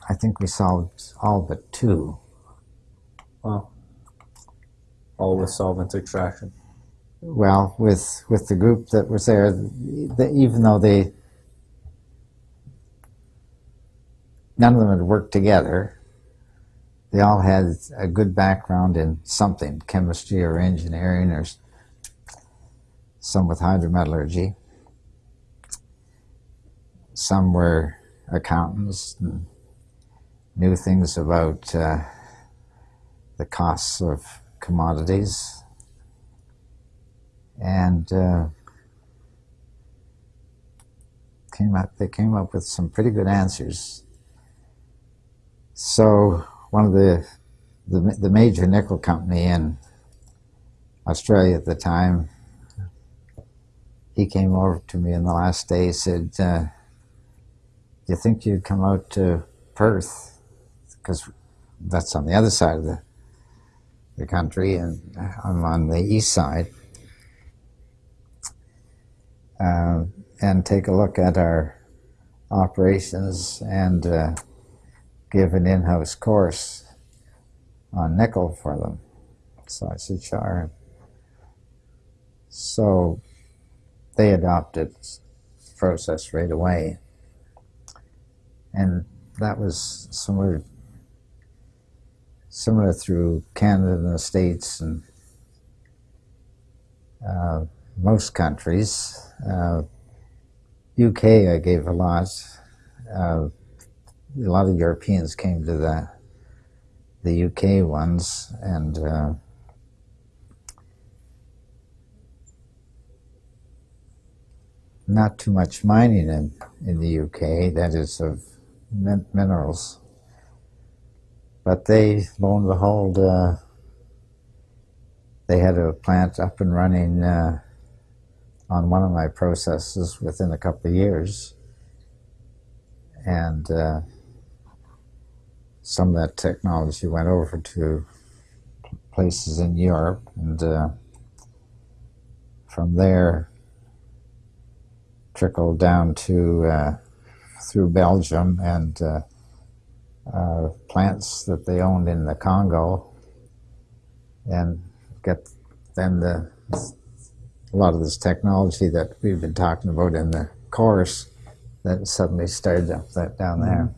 I think we solved all but two. Wow. all with solvent extraction. Well, with with the group that was there, the, even though they none of them had worked together, they all had a good background in something, chemistry or engineering or some with hydrometallurgy. Some were accountants and knew things about uh, the costs of commodities. And uh, came up, they came up with some pretty good answers. So one of the, the, the major nickel company in Australia at the time, he came over to me in the last day, said, uh, you think you'd come out to Perth? Because that's on the other side of the, the country, and I'm on the east side. Uh, and take a look at our operations and uh, give an in-house course on nickel for them. So I said, sure. So they adopted process right away. And that was similar, similar through Canada and the States and uh, most countries. Uh, UK I gave a lot. Uh, a lot of Europeans came to the the UK ones, and uh, not too much mining in, in the UK, that is of min minerals. But they, lo and behold, uh, they had a plant up and running uh, on one of my processes within a couple of years. And uh, some of that technology went over to places in Europe, and uh, from there trickled down to uh, through Belgium and uh, uh, plants that they owned in the Congo, and get then the a lot of this technology that we've been talking about in the course that suddenly started up that down there.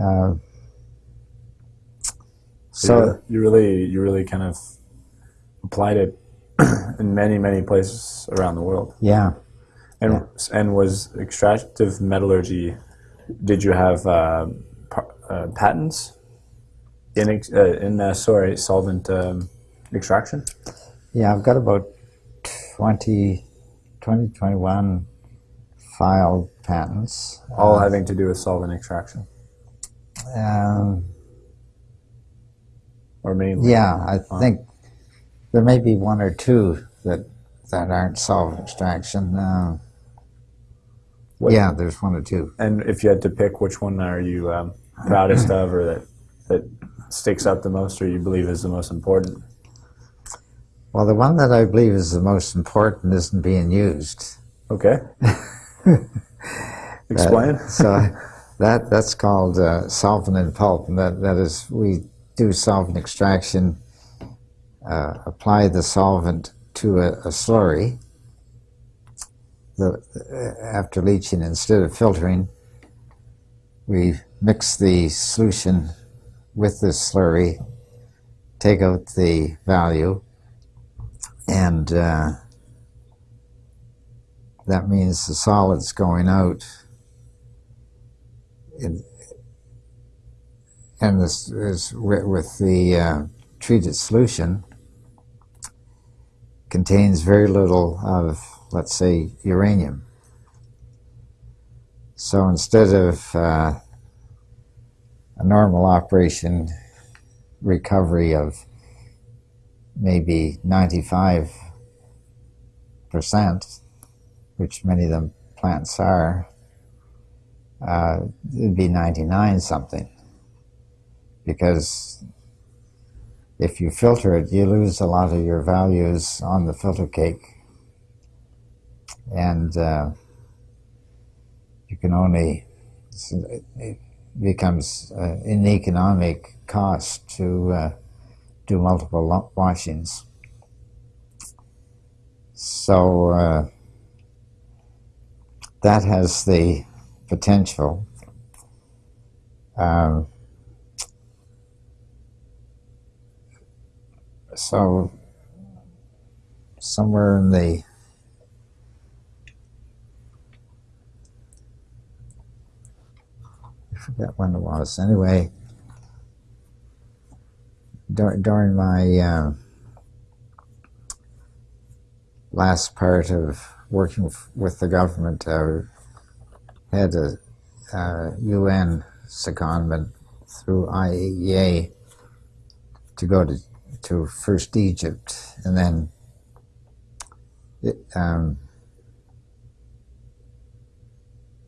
Uh, so you really, you really kind of applied it in many, many places around the world. yeah, And Yeah. and was extractive metallurgy? Did you have uh, uh, patents in ex- uh, in uh, sorry solvent um, extraction? yeah, I've got about 20, 20 21 filed patents. All Uh, having to do with solvent extraction, um, or mainly? Yeah, I think there may be one or two that that aren't solvent extraction. Uh, What- yeah, there's one or two. And if you had to pick, which one are you um, proudest of, or that that sticks out the most, or you believe is the most important? Well, the one that I believe is the most important isn't being used. Okay. Explain. Uh, so that that's called uh, solvent and pulp, and that, that is we do solvent extraction, uh, apply the solvent to a, a slurry. The, after leaching, instead of filtering, we mix the solution with the slurry, take out the value, and uh, that means the solid's going out and this is with, with the uh, treated solution contains very little of, let's say, uranium. So instead of uh, a normal operation recovery of maybe 95 percent, which many of them plants are, uh, it'd be 99 something. Because if you filter it, you lose a lot of your values on the filter cake. And uh, you can only, it becomes uh, an economic cost to, uh, do multiple washings. So uh, that has the potential. Um, so somewhere in the forget when it was. Anyway, dur- during my uh, last part of working with the government, I had a uh, UN secondment through IAEA to go to to first Egypt and then it, um,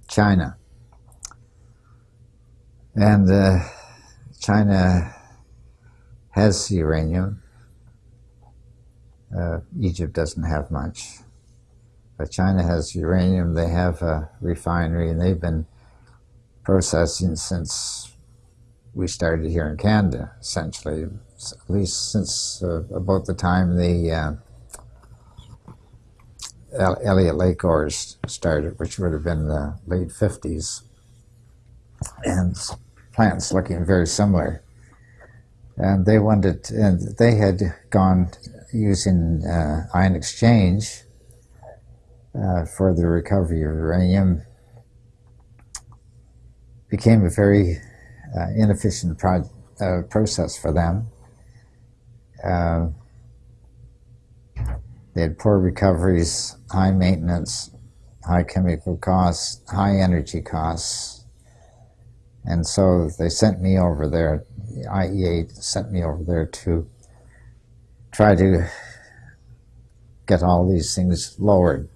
China. And uh, China has uranium. Uh, Egypt doesn't have much. But China has uranium. They have a refinery, and they've been processing since we started here in Canada, essentially, at least since uh, about the time the uh, Elliott Lake ores started, which would have been the late 50s. And plants looking very similar. And they wanted, and they had gone using uh, ion exchange uh, for the recovery of uranium. Became a very uh, inefficient pro- uh, process for them. Uh, they had poor recoveries, high maintenance, high chemical costs, high energy costs. And so they sent me over there, the IEA sent me over there to try to get all these things lowered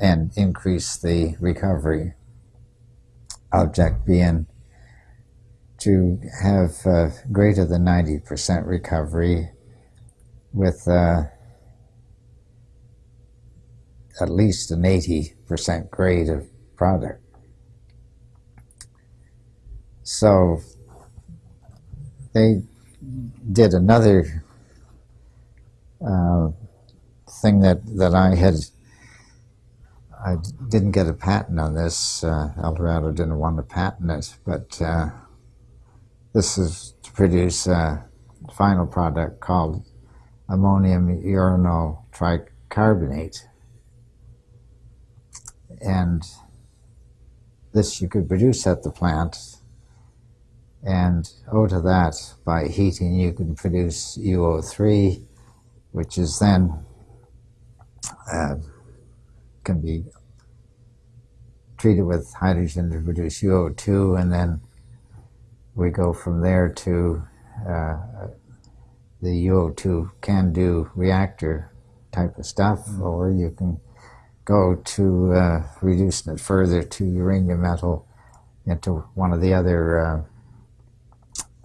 and increase the recovery. Object being to have uh, greater than 90% recovery with uh, at least an 80% grade of product. So they did another uh, thing that, that I had. I didn't get a patent on this. Uh, didn't want to patent it, but uh, this is to produce a final product called ammonium uranyl tricarbonate. And this you could produce at the plant. And out of that, by heating, you can produce UO3, which is then uh, can be treated with hydrogen to produce UO2, and then we go from there to uh, the UO2 can do reactor type of stuff, or you can go to uh, reducing it further to uranium metal into one of the other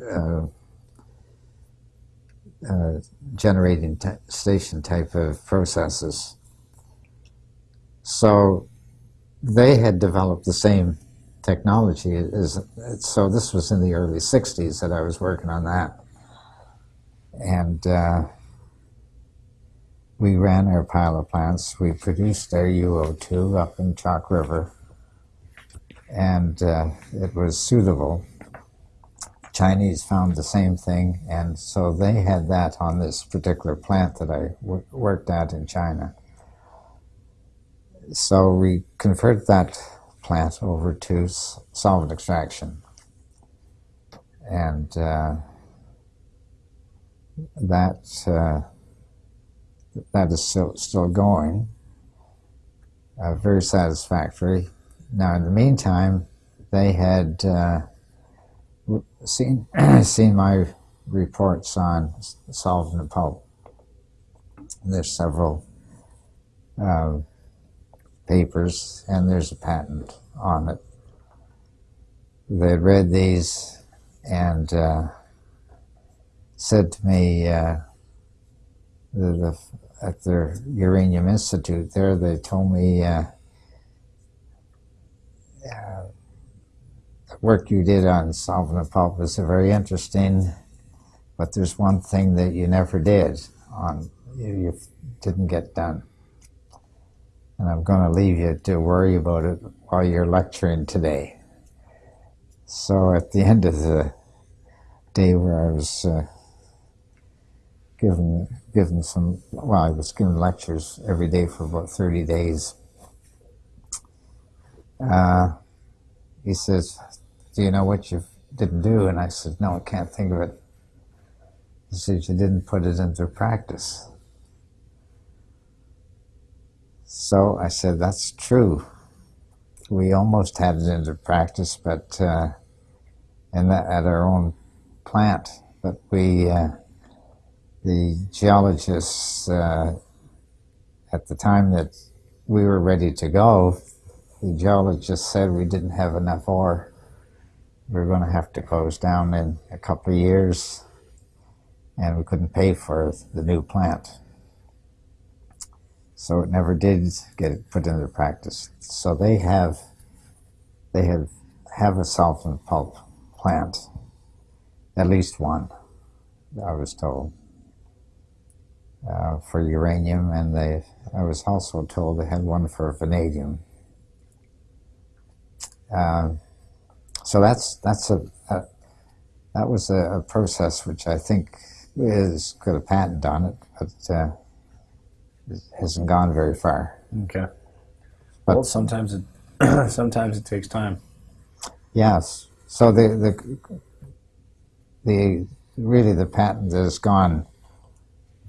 uh, uh, generating station type of processes. So they had developed the same technology as so this was in the early 60s that I was working on that. And uh, we ran our pilot plants. We produced our UO2 up in Chalk River. And uh, it was suitable Chinese found the same thing and so they had that on this particular plant that I worked at in China so we converted that plant over to solvent extraction. And uh, that uh, that is still still going. Uh, very satisfactory. Now, in the meantime, they had uh, seen seen my reports on solvent and pulp. There's several uh, papers, and there's a patent on it. They read these and uh, said to me uh, the, the, at their Uranium Institute there, they told me uh, uh, the work you did on solvent the pulp is very interesting. but there's one thing that you never did on you, didn't get done. And I'm going to leave you to worry about it while you're lecturing today. So at the end of the day where I was uh, given given some well, I was given lectures every day for about 30 days. Uh, he says, "Do you know what you didn't do?" And I said, "No, I can't think of it." He said, "You didn't put it into practice." So I said, "That's true. We almost had it into practice, but uh, in that, at our own plant, but we." Uh, the geologists uh, at the time that we were ready to go, the geologist said we didn't have enough ore. We were going to have to close down in a couple of years, and we couldn't pay for the new plant. So it never did get put into practice. So they have they have have a solvent pulp plant, at least one, I was told uh, for uranium, and they, I was also told they had one for vanadium. Uh, so that's that's a, a that was a, a, process which I think is got a patent on it, but uh, it hasn't gone very far. Okay. But, well, sometimes it sometimes it takes time. Yes. So the the the really the patent has gone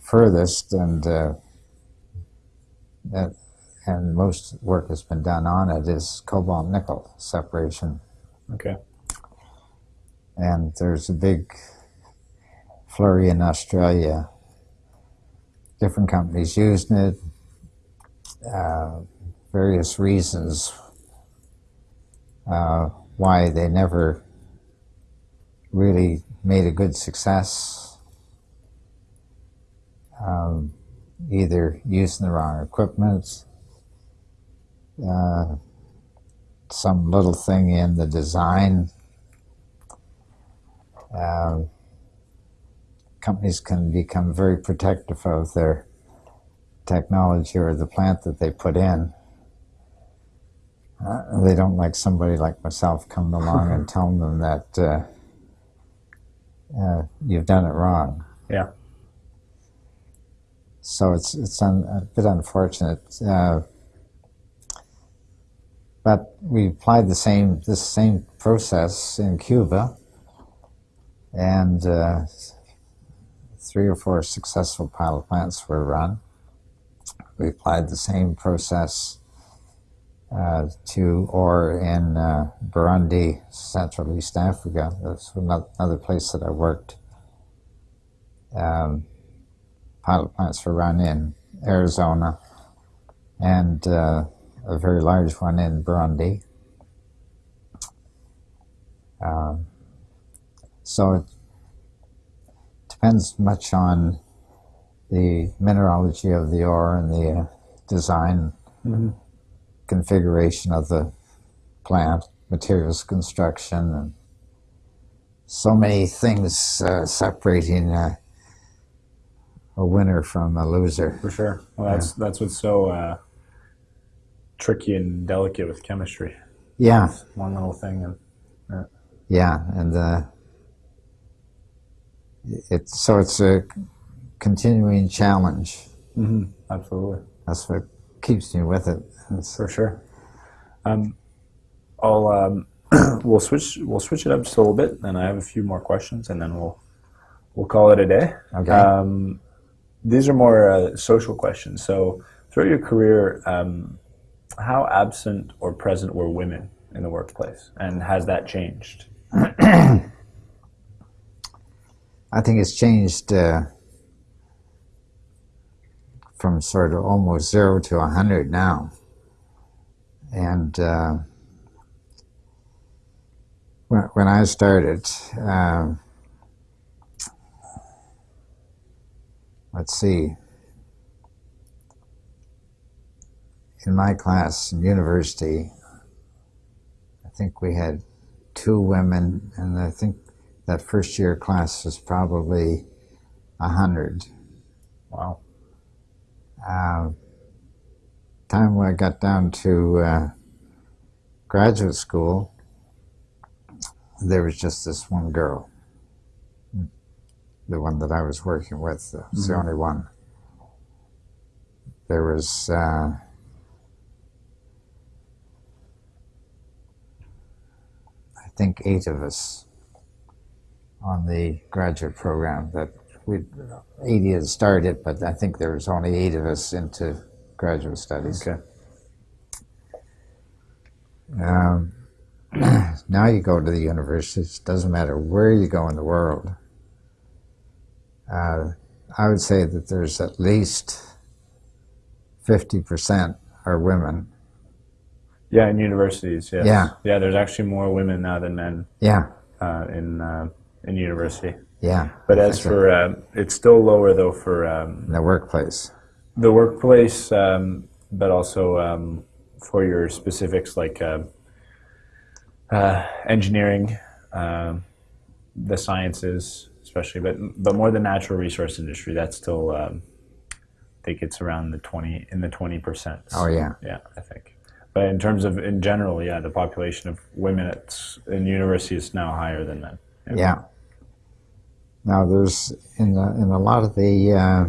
furthest, and uh, that, and most work has been done on it is cobalt nickel separation. Okay. And there's a big flurry in Australia. Different companies using it. Uh, various reasons uh, why they never really made a good success um, either using the wrong equipment, uh, some little thing in the design. Uh, companies can become very protective of their technology or the plant that they put in. Uh, they don't like somebody like myself coming along and telling them that uh, uh, you've done it wrong. Yeah. So it's it's un, a bit unfortunate. But we applied the same this same process in Cuba, and uh, three or four successful pilot plants were run. We applied the same process uh, to ore in uh, Burundi, Central East Africa. That's another place that I worked. Um, pilot plants were run in Arizona and uh, a very large one in Burundi. Um, so it depends much on the mineralogy of the ore and the uh, design mm-hmm. configuration of the plant, materials construction, and so many things uh, separating uh, a winner from a loser. For sure. Well, that's yeah. that's what's so uh, tricky and delicate with chemistry. Yeah. one little thing and. Yeah, yeah and uh, it's so it's a continuing challenge. Mm-hmm. Absolutely. That's what keeps me with it. It's, For sure. Um, I'll um, we'll switch we'll switch it up just a little bit, and I have a few more questions, and then we'll we'll call it a day. Okay. Um, these are more uh, social questions. So, throughout your career, um, how absent or present were women in the workplace, and has that changed? I think it's changed uh, from sort of almost zero to a hundred now, and uh, when, when I started. Uh, let's see, in my class in university, I think we had two women, and I think that first year class was probably a hundred. Wow. Uh, time when I got down to uh, graduate school, there was just this one girl, the one that I was working with. was the Mhm. only one. There was. Uh, I think eight of us on the graduate program that we 80 had started, but I think there was only eight of us into graduate studies. Okay. Um, now you go to the universities, it doesn't matter where you go in the world. Uh, I would say that there's at least 50% are women. Yeah, in universities. Yes. Yeah. Yeah. There's actually more women now than men Yeah, uh, in uh, in university. yeah. But as for uh, it's still lower though for um, the workplace. the workplace, um, but also um, for your specifics like uh, uh, engineering, um, the sciences, especially, but but more the natural resource industry. That's still, um, I think it's around the twenty in the twenty percent. Oh, yeah. yeah, I think. But in terms of in general, yeah, the population of women in university is now higher than men. Yeah. Now there's in the, in a lot of the uh,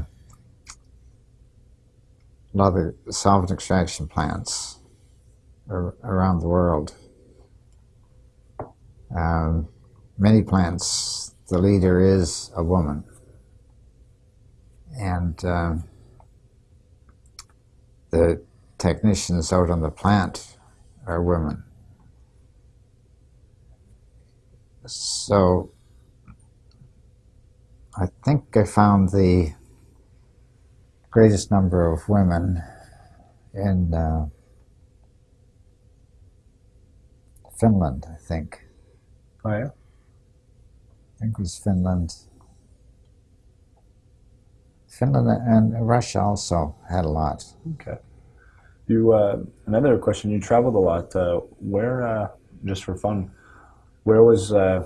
a lot of the solvent extraction plants ar- around the world. Um, many plants, the leader is a woman, and um, the technicians out on the plant are women. So I think I found the greatest number of women in uh, Finland, I think. Oh yeah. I think it was Finland. Finland and Russia also had a lot. Okay. You uh, another question. You traveled a lot. Uh, where, uh, just for fun, where was uh,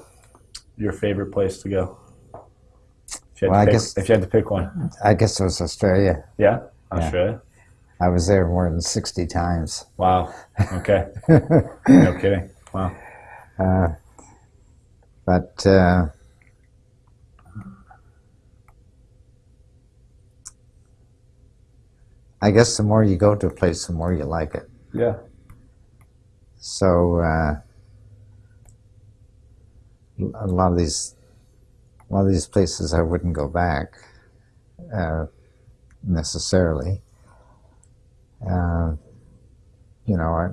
your favorite place to go? If you, had Well, I to pick, guess- if you had to pick one, I guess it was Australia. yeah, Australia. I was there more than 60 times. Wow. Okay. no kidding. Wow. Uh, but I guess the more you go to a place, the more you like it. Yeah. So uh, a lot of these, a lot of these places, I wouldn't go back uh, necessarily. Uh, you know, I,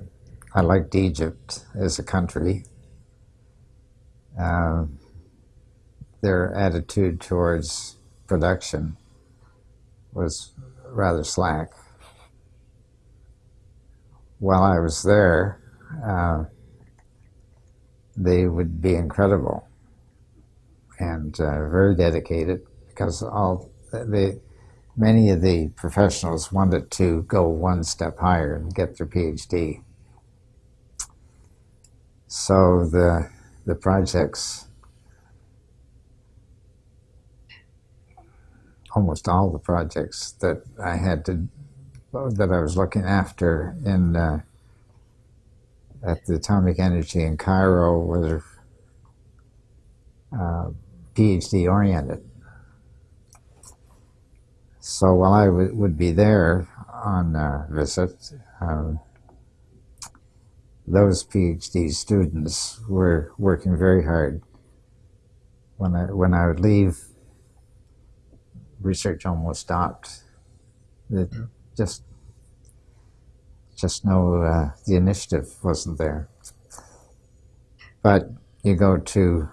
I liked Egypt as a country. Uh, their attitude towards production was rather slack. While I was there, uh, they would be incredible and uh, very dedicated because all they many of the professionals wanted to go one step higher and get their PhD. So the the projects, almost all the projects that I had to that I was looking after in uh, at the Atomic Energy in Cairo were uh, PhD oriented. So while I would be there on uh, visit, um, those PhD students were working very hard. When I when I would leave, research almost stopped. It just just no uh, the initiative wasn't there. But you go to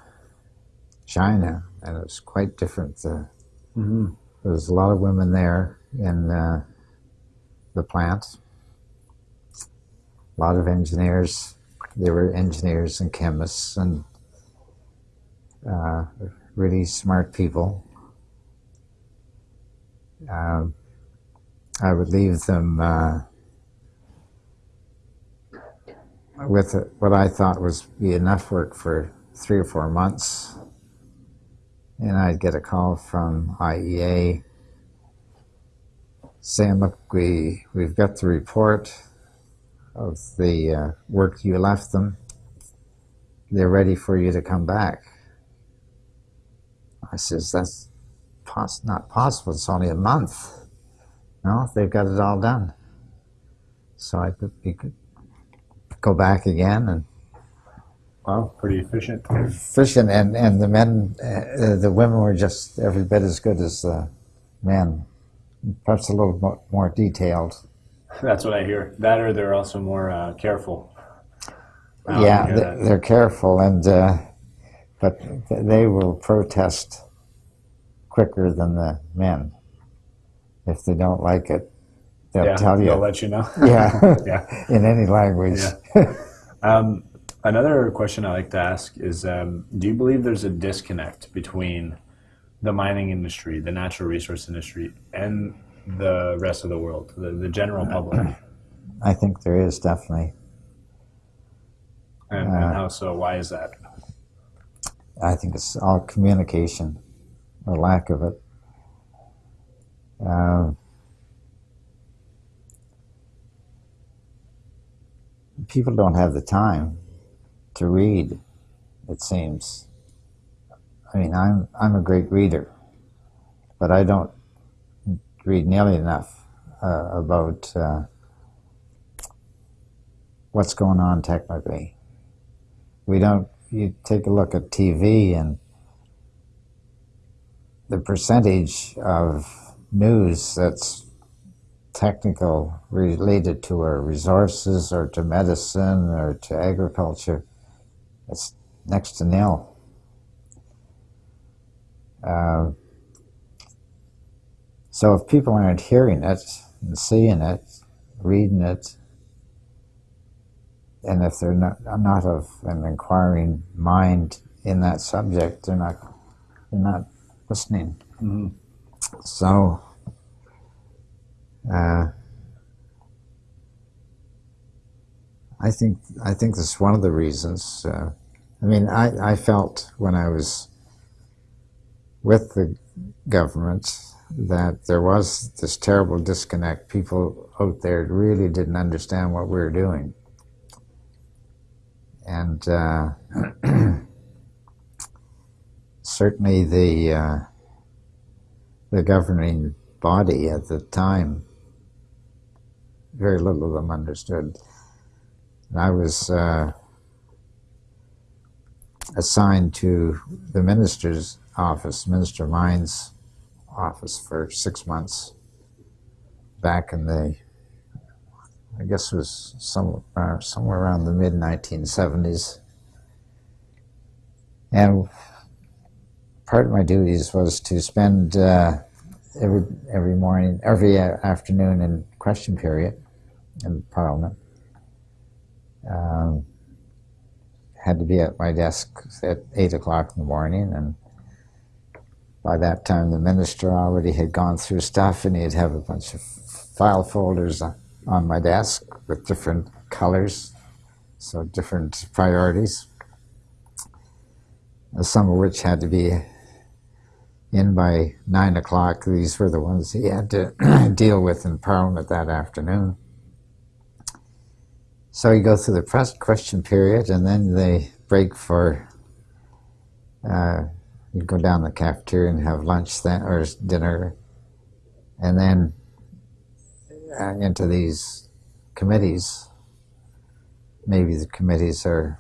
China, and it's quite different. Uh, Mm-hmm. there's a lot of women there in uh, the plant. A lot of engineers. There were engineers and chemists and uh, really smart people. Um, I would leave them uh, with what I thought was be enough work for three or four months, and I'd get a call from IEA saying, "Look, we we've got the report of the uh, work you left them. They're ready for you to come back." I says, "That's pos- not possible. It's only a month. No, they've got it all done." So I could, could go back again and Wow, pretty efficient. fishing, and and the men, uh, the women were just every bit as good as the men, perhaps a little mo- more detailed. That's what I hear. That or they're also more uh, careful. Um, yeah, they, that. they're careful, and uh, but they will protest quicker than the men. If they don't like it, they'll yeah, tell you. they'll let you know. yeah, yeah. in any language. Um, another question I like to ask is um, Do you believe there's a disconnect between the mining industry, the natural resource industry, and the rest of the world, the, the general public? I think there is definitely. And, and how so? Why is that? I think it's all communication, or lack of it. Um, people don't have the time to read. It seems. I mean, I'm I'm a great reader, but I don't read nearly enough uh, about uh, what's going on technically. We don't you take a look at TV and the percentage of news that's technical related to our resources or to medicine or to agriculture, it's next to nil. Uh, so if people aren't hearing it and seeing it, reading it, and if they're not not of an inquiring mind in that subject, they're not they're not listening. Mhm. So, uh, I think I think that's one of the reasons. Uh, I mean, I, I felt when I was with the government that there was this terrible disconnect. People out there really didn't understand what we were doing and uh, certainly the uh, the governing body at the time, very little of them understood. And I was uh, assigned to the minister's office, Minister Mines office, for six months back in the I guess it was some, uh, somewhere around the mid 1970s. And part of my duties was to spend uh, every every morning, every afternoon in question period in Parliament. Um, had to be at my desk at eight o'clock in the morning, and by that time the minister already had gone through stuff, and he'd have a bunch of file folders on my desk with different colors, so different priorities, some of which had to be in by nine o'clock. These were the ones he had to deal with in Parliament that afternoon. So you go through the press question period, and then they break for. Uh, you go down the cafeteria and have lunch then, or dinner, and then uh, into these committees. Maybe the committees are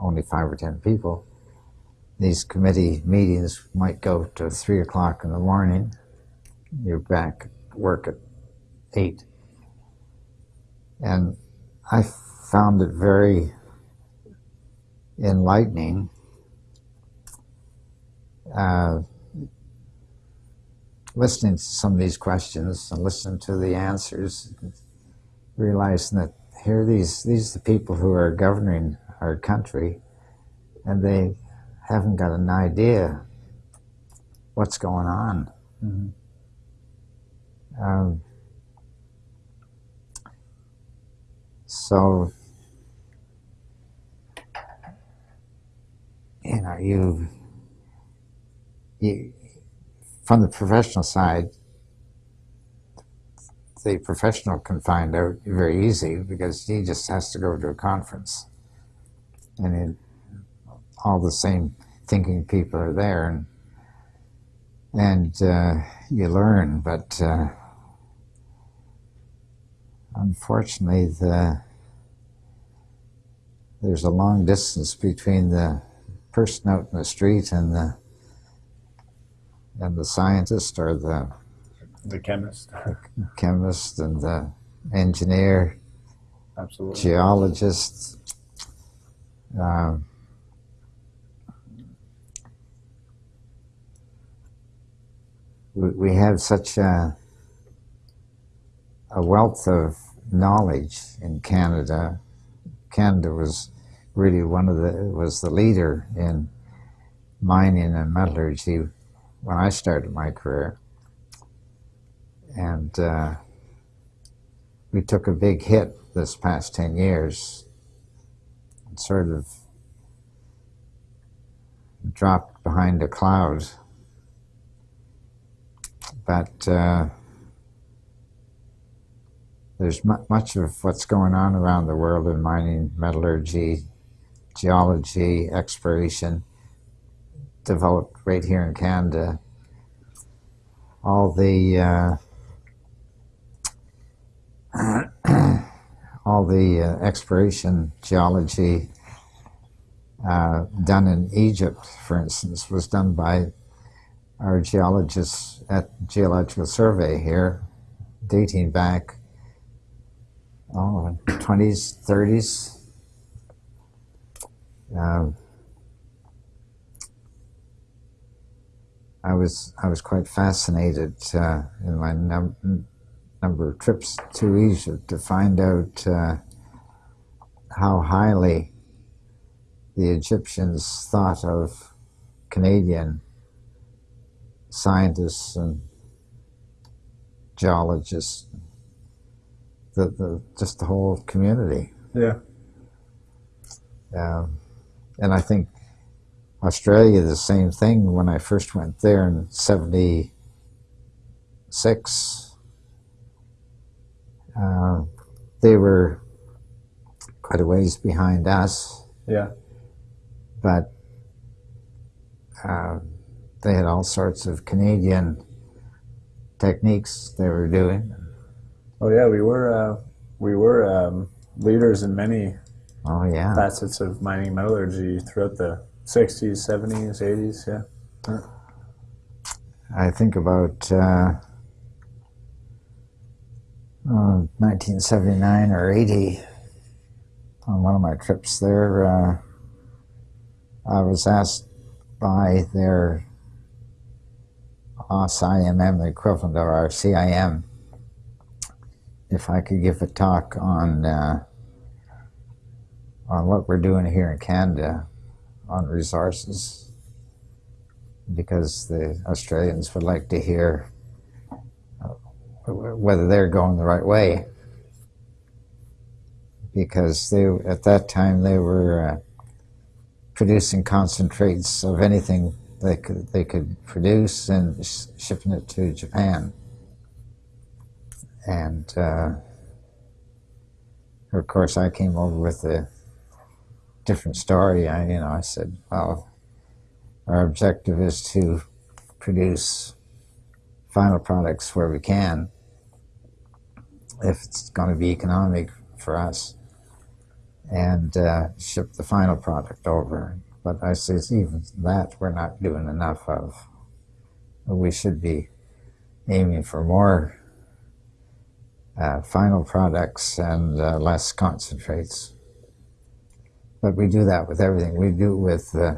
only five or ten people. These committee meetings might go to three o'clock in the morning. You're back at work at eight. And I found it very enlightening. Uh, listening to some of these questions and listening to the answers, realizing that here these these are the people who are governing our country, and they haven't got an idea what's going on. Mhm. Um, so, you know, you you, from the professional side, the professional can find out very easy because he just has to go to a conference, and it, all the same thinking people are there, and and uh, you learn. But uh, unfortunately, the there's a long distance between the person out in the street and the and the scientist or the The chemist. chemist and the engineer, Absolutely. geologist. Um, we, we have such a, a wealth of knowledge in Canada. Canada was really one of the was the leader in mining and metallurgy when I started my career, and uh, we took a big hit this past ten years. and Sort of dropped behind a cloud, but. Uh, there's mu- much of what's going on around the world in mining, metallurgy, geology, exploration, developed right here in Canada. All the uh, all the uh, exploration geology uh, done in Egypt, for instance, was done by our geologists at Geological Survey here, dating back oh, 20s, 30s. Um, I was I was quite fascinated uh, in my num- number of trips to Egypt to find out uh, how highly the Egyptians thought of Canadian scientists and geologists the, the just the whole community. Yeah. Um, and I think Australia the same thing. When I first went there in '76, uh, they were quite a ways behind us, Yeah. but uh, they had all sorts of Canadian techniques they were doing. Oh yeah, we were uh, we were um, leaders in many Oh yeah. facets of mining metallurgy throughout the 60s, 70s, 80s. Yeah. I think about uh, uh, 1979 or 80 on one of my trips there. Uh, I was asked by their AusIMM, the equivalent of our CIM, if I could give a talk on uh, on what we're doing here in Canada on resources because the Australians would like to hear uh, whether they're going the right way. Because they, at that time, they were uh, producing concentrates of anything they could they could produce and sh- shipping it to Japan. And uh, of course, I came over with a different story. I, you know, I said, well, our objective is to produce final products where we can, if it's going to be economic for us, and uh, ship the final product over. But I say even that we're not doing enough of. We should be aiming for more uh, final products and uh, less concentrates. But we do that with everything. We do with uh,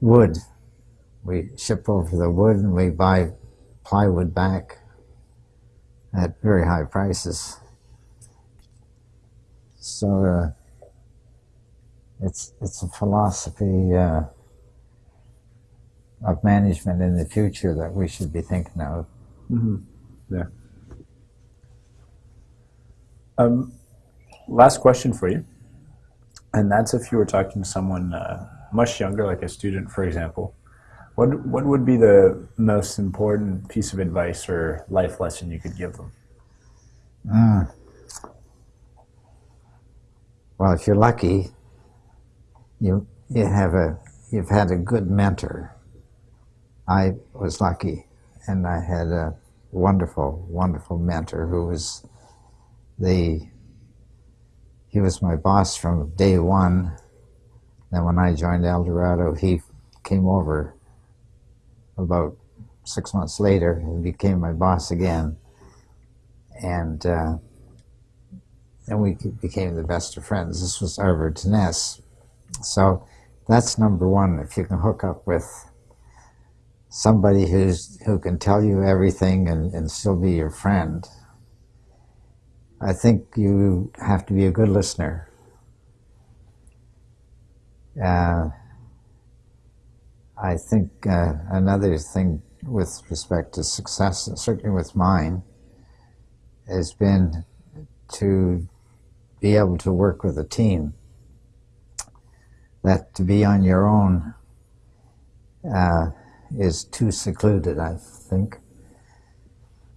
wood. We ship over the wood and we buy plywood back at very high prices. So uh, it's it's a philosophy uh, of management in the future that we should be thinking of. Mm-hmm. Yeah. Um, last question for you, and that's if you were talking to someone uh, much younger, like a student, for example, What What would be the most important piece of advice or life lesson you could give them? Mm. Well, if you're lucky, you you have a you've had a good mentor. I was lucky, and I had a wonderful, wonderful mentor who was the he was my boss from day one. And when I joined Eldorado, he came over about six months later and became my boss again. And uh, and we became the best of friends. This was Arvid Tenness. So that's number one. If you can hook up with somebody who's who can tell you everything and, and still be your friend, I think you have to be a good listener. Uh, I think uh, another thing with respect to success, certainly with mine, has been to be able to work with a team. That to be on your own uh, is too secluded, I think.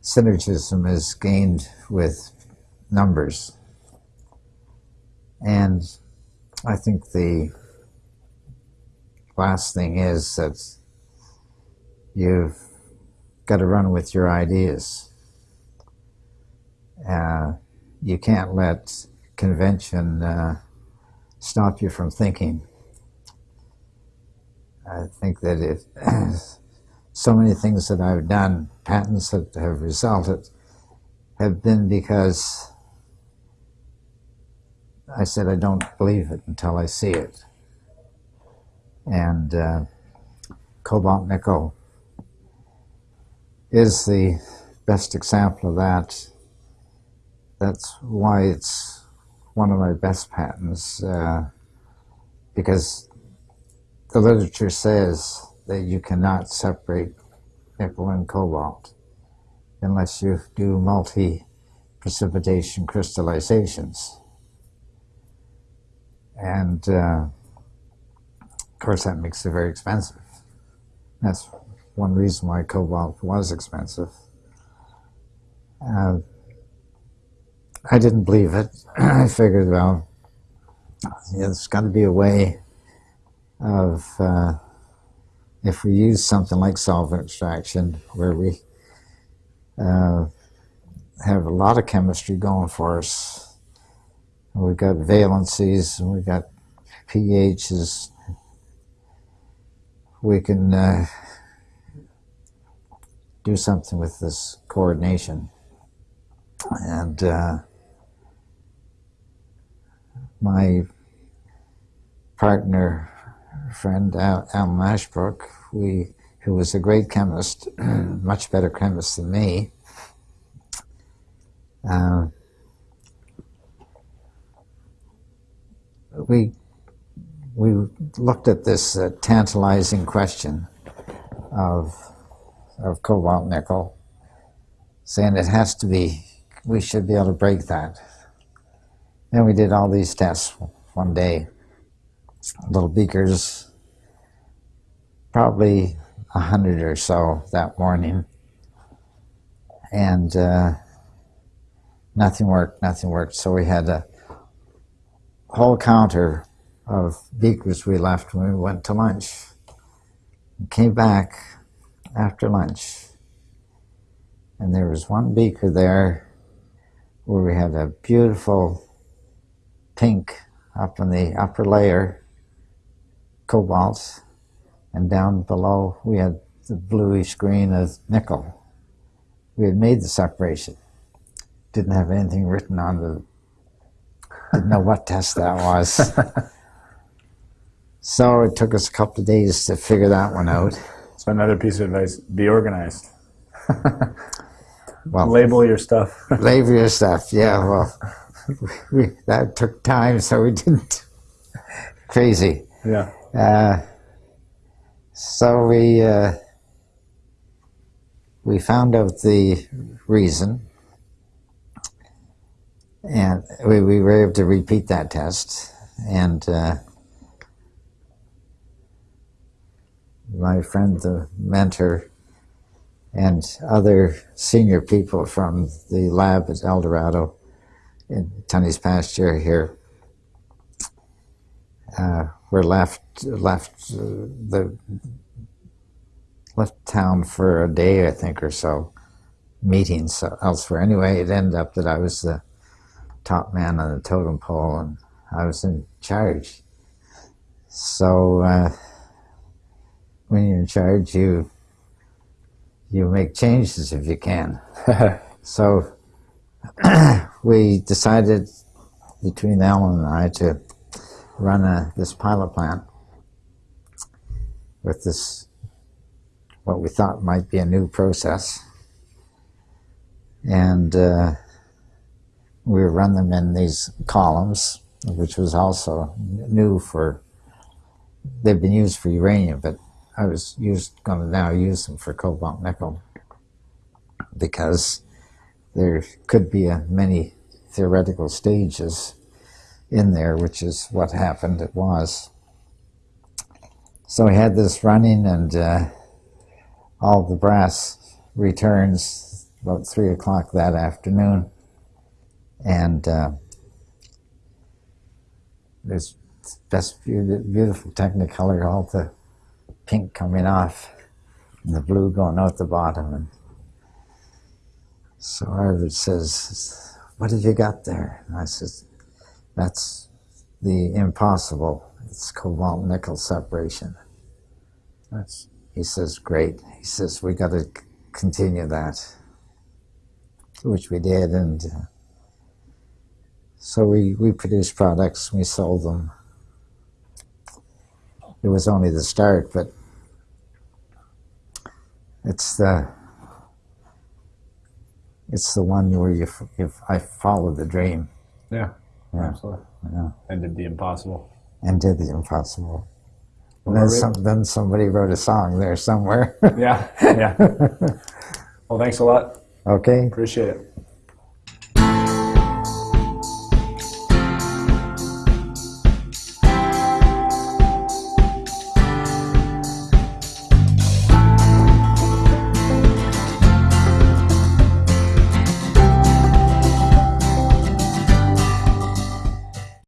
Synergism is gained with numbers. And I think the last thing is that you've got to run with your ideas. Uh, you can't let convention uh, stop you from thinking. I think that if so many things that I've done, patents that have resulted, have been because I said I don't believe it until I see it. And uh, cobalt nickel is the best example of that. That's why it's one of my best patents, uh, because the literature says that you cannot separate nickel and cobalt unless you do multi-precipitation crystallizations. And uh, of course that makes it very expensive. That's one reason why cobalt was expensive. Uh, I didn't believe it. I figured, well, there's got to be a way of, uh, if we use something like solvent extraction, where we uh, have a lot of chemistry going for us. We've got valencies, and we've got pHs. We can uh, do something with this coordination. And uh, my partner, friend Al, Alan Ashbrook, we, who was a great chemist, much better chemist than me, uh, we we looked at this uh, tantalizing question of of cobalt nickel, saying it has to be, we should be able to break that. And we did all these tests one day, little beakers, probably a hundred or so that morning. And uh, nothing worked, nothing worked. So we had a whole counter of beakers we left when we went to lunch. came back after lunch, and there was one beaker there where we had a beautiful pink up in the upper layer, cobalt, and down below we had the bluish green of nickel. We had made the separation. Didn't have anything written on the, didn't know what test that was. so it took us a couple of days to figure that one out. So another piece of advice: be organized. Well, Label your stuff. label your stuff. Yeah, well, we, that took time, so we didn't. Crazy. yeah. Uh, so we uh, we found out the reason, and we, we were able to repeat that test, and uh, my friend, the mentor, and other senior people from the lab at Eldorado in Tunney's Pasture here uh, were left left uh, the left town for a day, I think, or so, meetings elsewhere. Anyway, it ended up that I was the top man on the totem pole, and I was in charge. So uh, when you're in charge, you you make changes if you can. so we decided between Alan and I to run a, this pilot plant with this what we thought might be a new process and uh, we run them in these columns which was also new for they've been used for uranium but I was used going to now use them for cobalt nickel because there could be a many theoretical stages in there, which is what happened. It was. So we had this running, and uh, all the brass returns about three o'clock that afternoon, and uh, there's best beautiful Technicolor, all the pink coming off, and the blue going out the bottom, and so Arvid says, "What have you got there?" And I says, that's the impossible. It's cobalt nickel separation. That's He says, great. He says, we got to continue that, which we did. And uh, so we, we produced products, we sold them. It was only the start, but it's the it's the one where you, you I followed the dream. yeah, Yeah. absolutely. Yeah. And did the impossible. and did the impossible. Well, then, some, then somebody wrote a song there somewhere. Yeah, yeah. well, thanks a lot. okay, Appreciate it.